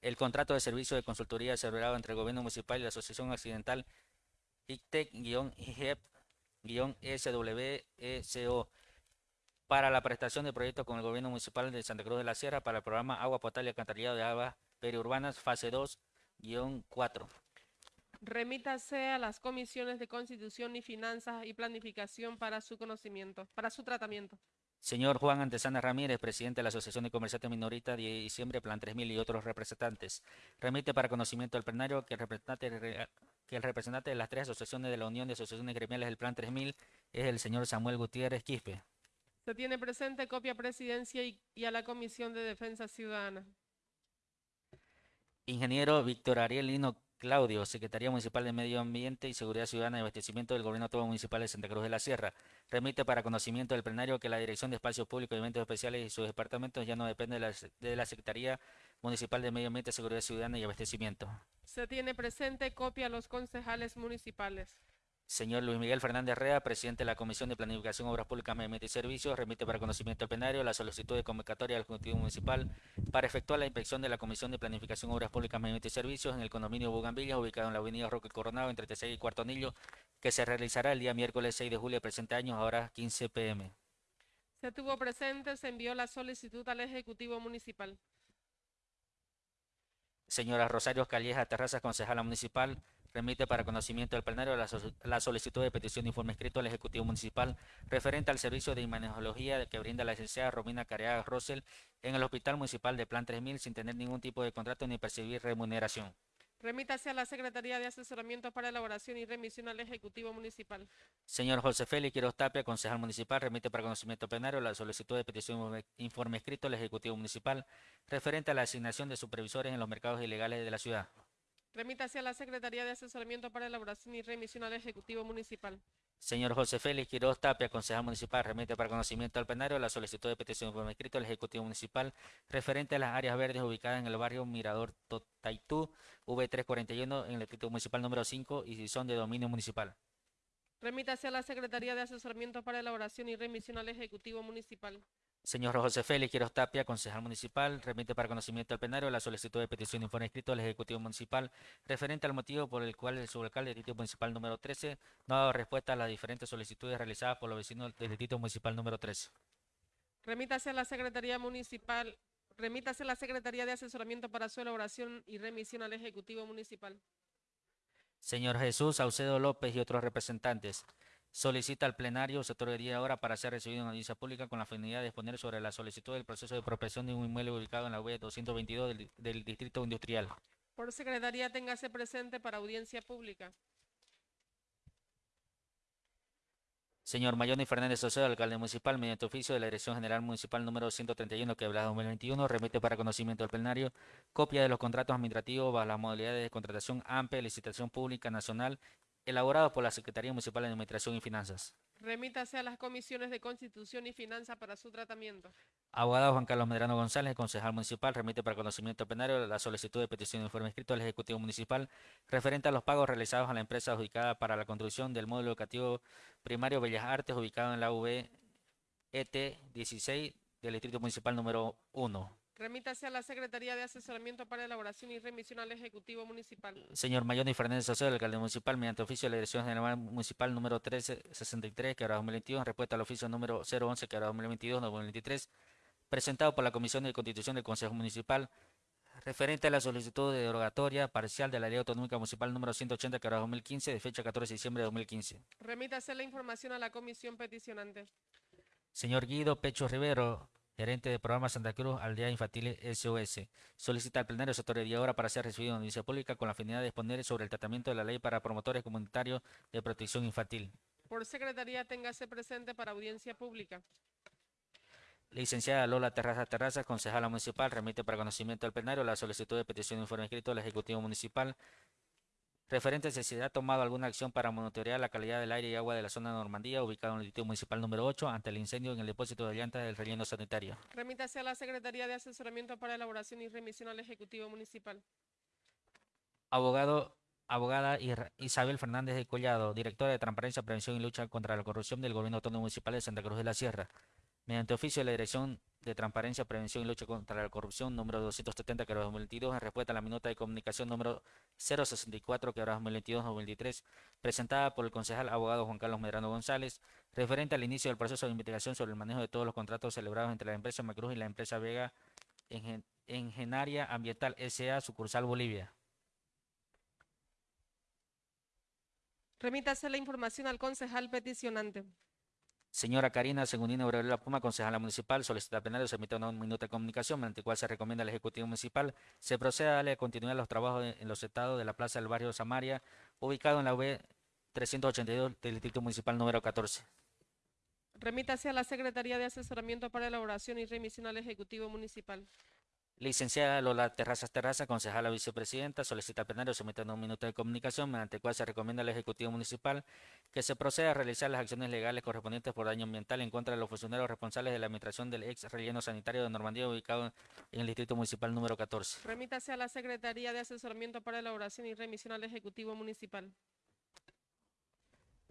el contrato de servicio de consultoría celebrado entre el Gobierno Municipal y la Asociación Accidental ICTEC-SWECO para la prestación de proyectos con el Gobierno Municipal de Santa Cruz de la Sierra para el programa Agua Potable y Alcantarillado de Aguas Periurbanas, fase 2-4. Remítase a las comisiones de Constitución y Finanzas y Planificación para su conocimiento, para su tratamiento. Señor Juan Antesana Ramírez, presidente de la Asociación de Comerciantes Minoristas de diciembre, Plan 3000 y otros representantes. Remite para conocimiento del plenario que el representante, re- que el representante de las tres asociaciones de la Unión de Asociaciones Gremiales del Plan 3000 es el señor Samuel Gutiérrez Quispe. Se tiene presente copia a Presidencia y, y a la Comisión de Defensa Ciudadana. Ingeniero Víctor Ariel Lino Claudio, Secretaría Municipal de Medio Ambiente y Seguridad Ciudadana y Abastecimiento del Gobierno Autónomo Municipal de Santa Cruz de la Sierra. Remite para conocimiento del plenario que la Dirección de Espacios Públicos y Eventos Especiales y sus departamentos ya no depende de la, de la Secretaría Municipal de Medio Ambiente, Seguridad Ciudadana y Abastecimiento. Se tiene presente copia a los concejales municipales. Señor Luis Miguel Fernández Rea, presidente de la Comisión de Planificación, Obras Públicas, Medio Ambiente y Servicios, remite para conocimiento del plenario la solicitud de convocatoria del Ejecutivo Municipal para efectuar la inspección de la Comisión de Planificación, Obras Públicas, Medio Ambiente y Servicios en el condominio Bugambillas, ubicado en la avenida Roque Coronado, entre Tercera y Cuarto Anillo, que se realizará el día miércoles 6 de julio del presente año a horas 15 pm. Se tuvo presente, se envió la solicitud al Ejecutivo Municipal. Señora Rosario Calleja Terrazas, concejala municipal, remite para conocimiento del plenario la, so- la solicitud de petición de informe escrito al Ejecutivo Municipal referente al servicio de imagenología que brinda la licenciada Romina Careaga Rosel en el Hospital Municipal de Plan 3000 sin tener ningún tipo de contrato ni percibir remuneración. Remítase a la Secretaría de Asesoramiento para elaboración y remisión al Ejecutivo Municipal. Señor José Félix Quiroz Tapia, concejal municipal, remite para conocimiento plenario la solicitud de petición de informe escrito al Ejecutivo Municipal referente a la asignación de supervisores en los mercados ilegales de la ciudad. Remítase a la Secretaría de Asesoramiento para elaboración y remisión al Ejecutivo Municipal. Señor José Félix Quiroz Tapia, concejal municipal, remite para conocimiento al plenario la solicitud de petición informe escrito al Ejecutivo Municipal referente a las áreas verdes ubicadas en el barrio Mirador Totaitú, V341, en el Distrito Municipal número 5 y si son de dominio municipal. Remítase a la Secretaría de Asesoramiento para elaboración y remisión al Ejecutivo Municipal. Señor José Félix Quiroz Tapia, concejal municipal, remite para conocimiento al plenario la solicitud de petición de informe escrito al Ejecutivo Municipal referente al motivo por el cual el subalcalde del Distrito Municipal número 13 no ha dado respuesta a las diferentes solicitudes realizadas por los vecinos del Distrito Municipal número 13. Remítase a la Secretaría Municipal. Remítase a la Secretaría de Asesoramiento para su elaboración y remisión al Ejecutivo Municipal. Señor Jesús Saucedo López y otros representantes. Solicita al plenario se otorgaría ahora para ser recibido en audiencia pública con la finalidad de exponer sobre la solicitud del proceso de apropiación de un inmueble ubicado en la UE 222 del, del Distrito Industrial. Por Secretaría, téngase presente para audiencia pública. Señor Mayoni Fernández Saucedo, alcalde municipal, mediante oficio de la Dirección General Municipal número 131, quebrada 2021, remite para conocimiento del plenario copia de los contratos administrativos bajo las modalidades de contratación amplia, licitación pública nacional, elaborados por la Secretaría Municipal de Administración y Finanzas. Remítase a las comisiones de Constitución y Finanza para su tratamiento. Abogado Juan Carlos Medrano González, concejal municipal, remite para conocimiento plenario la solicitud de petición de informe escrito al Ejecutivo Municipal referente a los pagos realizados a la empresa adjudicada para la construcción del módulo educativo primario Bellas Artes ubicado en la UV ET 16 del Distrito Municipal número 1. Remítase a la Secretaría de Asesoramiento para elaboración y remisión al Ejecutivo Municipal. Señor Mayoni Fernández Saucedo, alcalde municipal, mediante oficio de la Dirección General Municipal número 1363, que ahora 2022, en respuesta al oficio número 011, que ahora 2022, 2023, presentado por la Comisión de Constitución del Consejo Municipal, referente a la solicitud de derogatoria parcial de la Ley Autonómica Municipal número 180, que ahora 2015, de fecha 14 de diciembre de 2015. Remítase la información a la comisión peticionante. Señor Guido Pecho Rivero, gerente de programa Santa Cruz Aldea Infantil SOS, solicita al plenario se otorgaría ahora para ser recibido en audiencia pública con la finalidad de exponer sobre el tratamiento de la ley para promotores comunitarios de protección infantil. Por Secretaría, téngase presente para audiencia pública. Licenciada Lola Terraza Terrazas, concejala municipal, remite para conocimiento al plenario la solicitud de petición de informe escrito al Ejecutivo Municipal referente a si se ha tomado alguna acción para monitorear la calidad del aire y agua de la zona de Normandía, ubicado en el Distrito Municipal número 8, ante el incendio en el depósito de llantas del relleno sanitario. Remítase a la Secretaría de Asesoramiento para elaboración y remisión al Ejecutivo Municipal. Abogado, abogada Isabel Fernández de Collado, directora de Transparencia, Prevención y Lucha contra la Corrupción del Gobierno Autónomo Municipal de Santa Cruz de la Sierra. Mediante oficio de la Dirección de Transparencia, Prevención y Lucha contra la Corrupción número 270, que era 2022, en respuesta a la minuta de comunicación número 064, que era 2022-2023, presentada por el concejal abogado Juan Carlos Medrano González, referente al inicio del proceso de investigación sobre el manejo de todos los contratos celebrados entre la empresa Macruz y la empresa Vega Engen- Engenaria Ambiental S.A., sucursal Bolivia. Remítase la información al concejal peticionante. Señora Karina Segundina Aureola Puma, concejala municipal, solicita plenario se emita una minuta de comunicación mediante el cual se recomienda al Ejecutivo Municipal se proceda a darle continuidad a los trabajos en los estados de la Plaza del Barrio Samaria, ubicado en la V 382 del Distrito Municipal número 14. Remítase a la Secretaría de Asesoramiento para elaboración y remisión al Ejecutivo Municipal. Licenciada Lola Terrazas Terraza, concejala vicepresidenta, solicita al plenario emita un minuto de comunicación mediante el cual se recomienda al Ejecutivo Municipal que se proceda a realizar las acciones legales correspondientes por daño ambiental en contra de los funcionarios responsables de la administración del ex relleno sanitario de Normandía ubicado en el Distrito Municipal número 14. Remítase a la Secretaría de Asesoramiento para elaboración y remisión al Ejecutivo Municipal.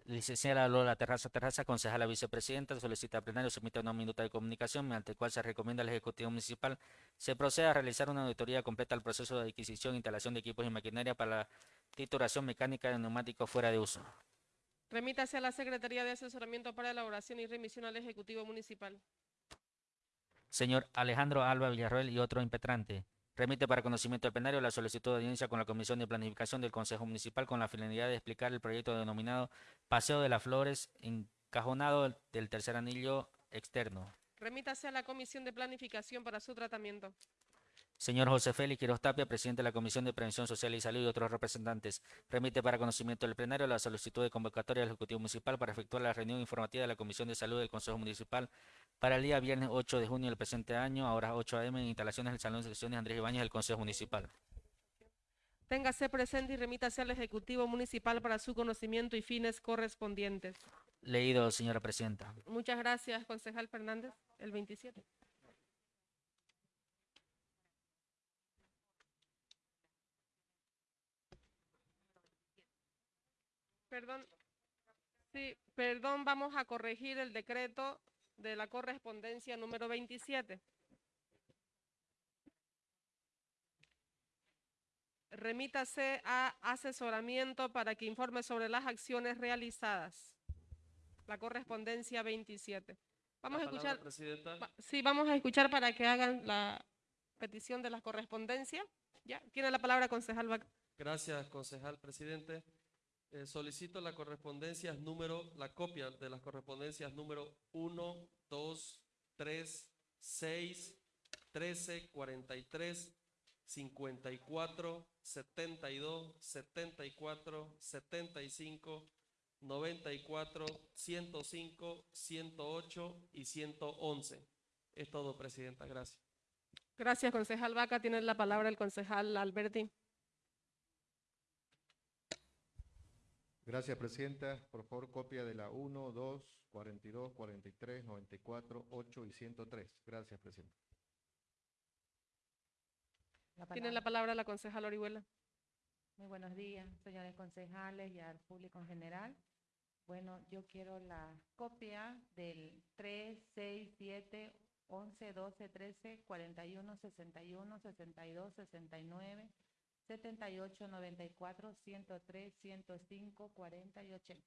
Licenciada Lola Terraza Terraza, concejala vicepresidenta, solicita plenario se emita una minuta de comunicación mediante el cual se recomienda al Ejecutivo Municipal se proceda a realizar una auditoría completa al proceso de adquisición e instalación de equipos y maquinaria para la titulación mecánica de neumáticos fuera de uso. Remítase a la Secretaría de Asesoramiento para elaboración y remisión al Ejecutivo Municipal. Señor Alejandro Alba Villarroel y otro impetrante. Remite para conocimiento del plenario la solicitud de audiencia con la Comisión de Planificación del Consejo Municipal con la finalidad de explicar el proyecto denominado Paseo de las Flores encajonado del tercer anillo externo. Remítase a la Comisión de Planificación para su tratamiento. Señor José Félix Quiroz Tapia, presidente de la Comisión de Prevención Social y Salud y otros representantes, remite para conocimiento del plenario la solicitud de convocatoria del Ejecutivo Municipal para efectuar la reunión informativa de la Comisión de Salud del Consejo Municipal para el día viernes 8 de junio del presente año, a horas 8 a.m. en instalaciones del Salón de Sesiones Andrés Ibáñez del Consejo Municipal. Téngase presente y remítase al Ejecutivo Municipal para su conocimiento y fines correspondientes. Leído, señora presidenta. Muchas gracias, concejal Fernández. El 27. Perdón. Sí, perdón, vamos a corregir el decreto de la correspondencia número 27. Remítase a asesoramiento para que informe sobre las acciones realizadas. La correspondencia 27. Vamos a La escuchar. Presidenta. Sí, vamos a escuchar para que hagan la petición de la correspondencia. Ya, tiene la palabra concejal. Gracias, concejal presidente. Eh, solicito la correspondencia número, la copia de las correspondencias número 1, 2, 3, 6, 13, 43, 54, 72, 74, 75, 94, 105, 108 y 111. Es todo, Presidenta. Gracias. Gracias, concejal Vaca. Tiene la palabra el concejal Alberti. Gracias, Presidenta. Por favor, copia de la 1, 2, 42, 43, 94, 8 y 103. Gracias, Presidenta. Tiene la palabra la concejal Orihuela. Muy buenos días, señores concejales y al público en general. Bueno, yo quiero la copia del 3, 6, 7, 11, 12, 13, 41, 61, 62, 69, 78, 94, 103, 105, 40 y 80.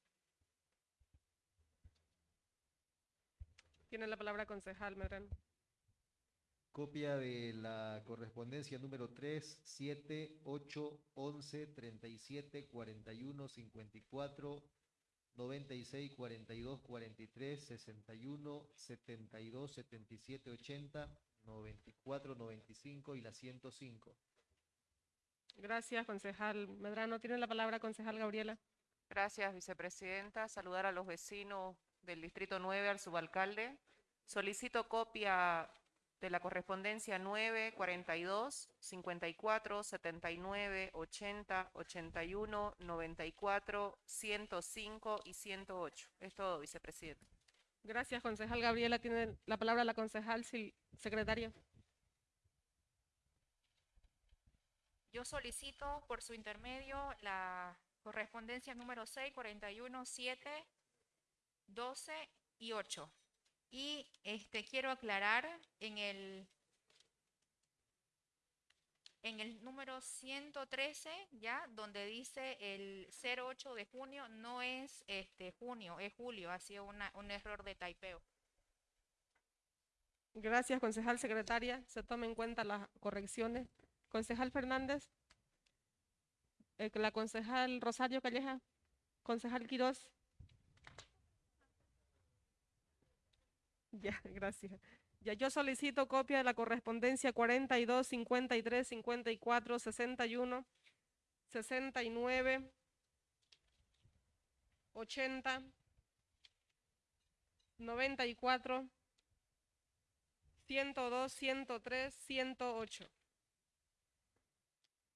Tiene la palabra concejal Medrano. Copia de la correspondencia número 3, 7, 8, 11, 37, 41, 54, 96, 42, 43, 61, 72, 77, 80, 94, 95 y la 105. Gracias, concejal Medrano. Tiene la palabra concejal Gabriela. Gracias, vicepresidenta. Saludar a los vecinos del Distrito 9, al subalcalde. Solicito copia de la correspondencia 9, 42, 54, 79, 80, 81, 94, 105 y 108. Es todo, vicepresidenta. Gracias, concejal Gabriela. Tiene la palabra la concejal secretaria. Yo solicito por su intermedio la correspondencia número 6, 41, 7, 12 y 8. Y este quiero aclarar en el en el número 113, ya, donde dice el 08 de junio, no es este junio, es julio, ha sido una- un error de taipeo. Gracias, concejal secretaria. Se tomen en cuenta las correcciones. Concejal Fernández. Eh, la concejal Rosario Calleja. Concejal Quirós. Ya, gracias. Ya yo solicito copia de la correspondencia 42, 53, 54, 61, 69, 80, 94, 102, 103, 108.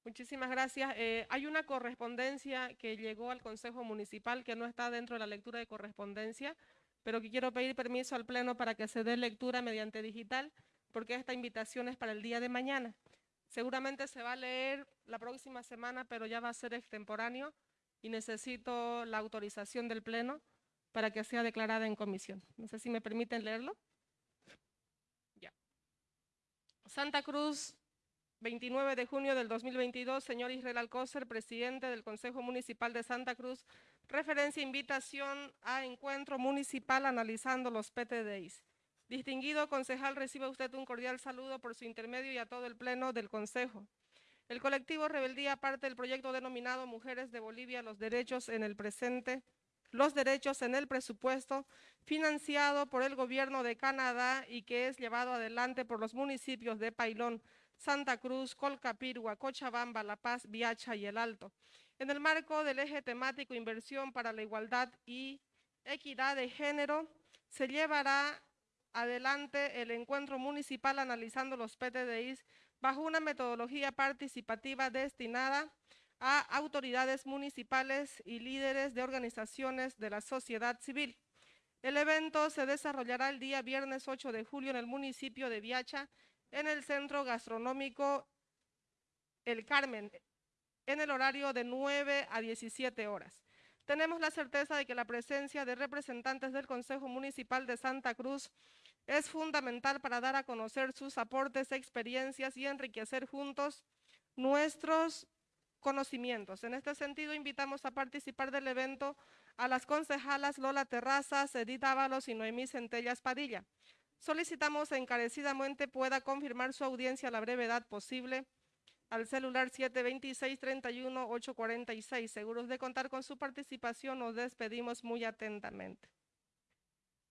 Muchísimas gracias. Eh, hay una correspondencia que llegó al Consejo Municipal que no está dentro de la lectura de correspondencia, pero que quiero pedir permiso al Pleno para que se dé lectura mediante digital, porque esta invitación es para el día de mañana. Seguramente se va a leer la próxima semana, pero ya va a ser extemporáneo y necesito la autorización del Pleno para que sea declarada en comisión. No sé si me permiten leerlo. Ya. Santa Cruz, 29 de junio del 2022, señor Israel Alcócer, presidente del Consejo Municipal de Santa Cruz, referencia invitación a encuentro municipal analizando los PTDIs. Distinguido concejal, recibe usted un cordial saludo por su intermedio y a todo el pleno del Consejo. El colectivo Rebeldía parte del proyecto denominado Mujeres de Bolivia, los derechos en el presente, los derechos en el presupuesto, financiado por el gobierno de Canadá y que es llevado adelante por los municipios de Pailón, Santa Cruz, Colcapirgua, Cochabamba, La Paz, Viacha y El Alto. En el marco del eje temático Inversión para la Igualdad y Equidad de Género, se llevará adelante el encuentro municipal analizando los PTDIs bajo una metodología participativa destinada a autoridades municipales y líderes de organizaciones de la sociedad civil. El evento se desarrollará el día viernes 8 de julio en el municipio de Viacha, en el centro gastronómico El Carmen, en el horario de 9 a 17 horas. Tenemos la certeza de que la presencia de representantes del Consejo Municipal de Santa Cruz es fundamental para dar a conocer sus aportes, experiencias y enriquecer juntos nuestros conocimientos. En este sentido, invitamos a participar del evento a las concejalas Lola Terrazas, Edith Ábalos y Noemí Centellas Padilla. Solicitamos encarecidamente pueda confirmar su audiencia a la brevedad posible al celular 726-31-846. Seguros de contar con su participación, nos despedimos muy atentamente.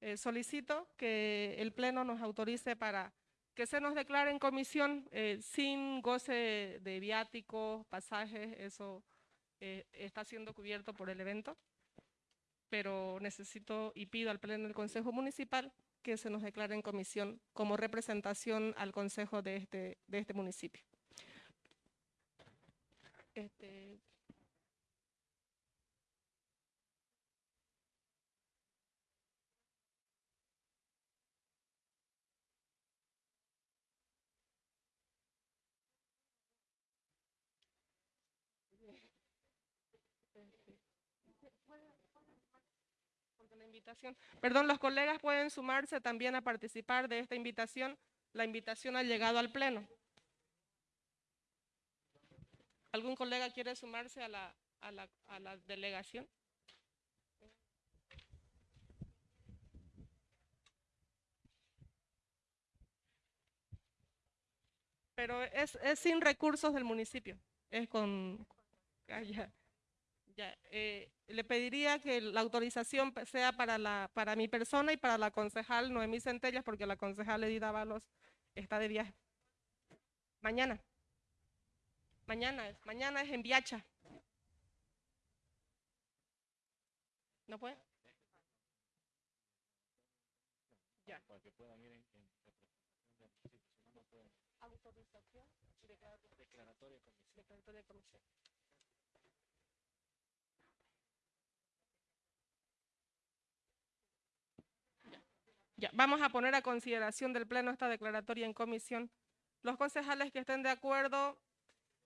Eh, solicito que el Pleno nos autorice para que se nos declare en comisión eh, sin goce de viáticos, pasajes, eso eh, está siendo cubierto por el evento, pero necesito y pido al Pleno del Consejo Municipal que se nos declare en comisión como representación al Consejo de este, de este municipio. Este, Perdón, los colegas pueden sumarse también a participar de esta invitación. La invitación ha llegado al Pleno. ¿Algún colega quiere sumarse a la, a la, a la delegación? Pero es, es sin recursos del municipio. Es con... ah, ya. Eh, le pediría que la autorización sea para, la, para mi persona y para la concejal Noemí Centellas, porque la concejal Edith Ábalos está de viaje. Mañana. Mañana mañana es en Viacha. ¿No puede? Ya. Autorización y declaratoria de comisión. Vamos a poner a consideración del Pleno esta declaratoria en comisión. Los concejales que estén de acuerdo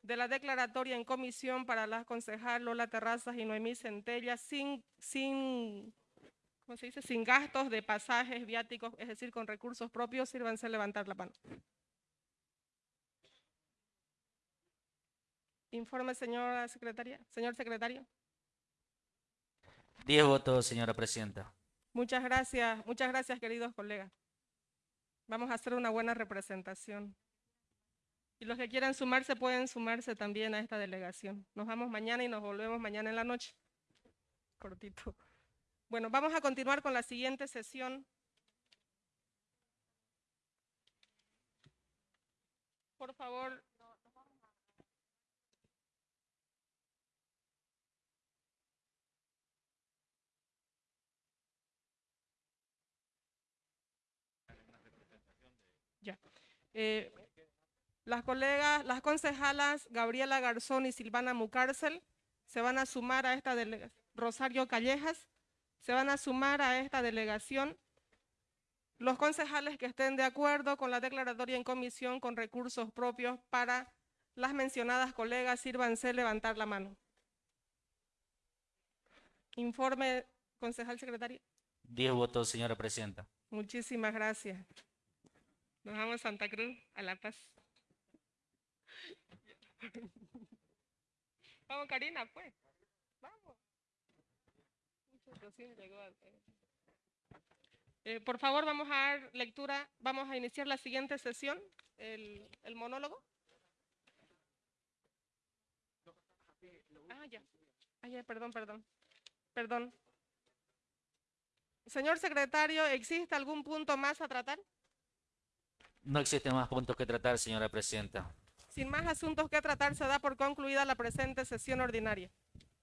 de la declaratoria en comisión para las concejal Lola Terrazas y Noemí Centella sin, sin, ¿cómo se dice? Sin gastos de pasajes viáticos, es decir, con recursos propios, sírvanse a levantar la mano. Informe, señora secretaria, señor secretario. Diez votos, señora presidenta. Muchas gracias, muchas gracias, queridos colegas. Vamos a hacer una buena representación. Y los que quieran sumarse pueden sumarse también a esta delegación. Nos vamos mañana y nos volvemos mañana en la noche. Cortito. Bueno, vamos a continuar con la siguiente sesión. Por favor. Ya. Eh, las colegas, las concejalas Gabriela Garzón y Silvana Mucárcel se van a sumar a esta delegación. Rosario Callejas se van a sumar a esta delegación. Los concejales que estén de acuerdo con la declaratoria en comisión con recursos propios para las mencionadas colegas, sírvanse levantar la mano. Informe, concejal secretario. 10 votos, señora presidenta. Muchísimas gracias. Nos vamos a Santa Cruz, a La Paz. Vamos, Karina, pues. Vamos. Eh, por favor, vamos a dar lectura, vamos a iniciar la siguiente sesión, el, el monólogo. Ah, ya. Ah, ya, perdón, perdón. Perdón. Señor secretario, ¿existe algún punto más a tratar? No existen más puntos que tratar, señora presidenta. Sin más asuntos que tratar, se da por concluida la presente sesión ordinaria.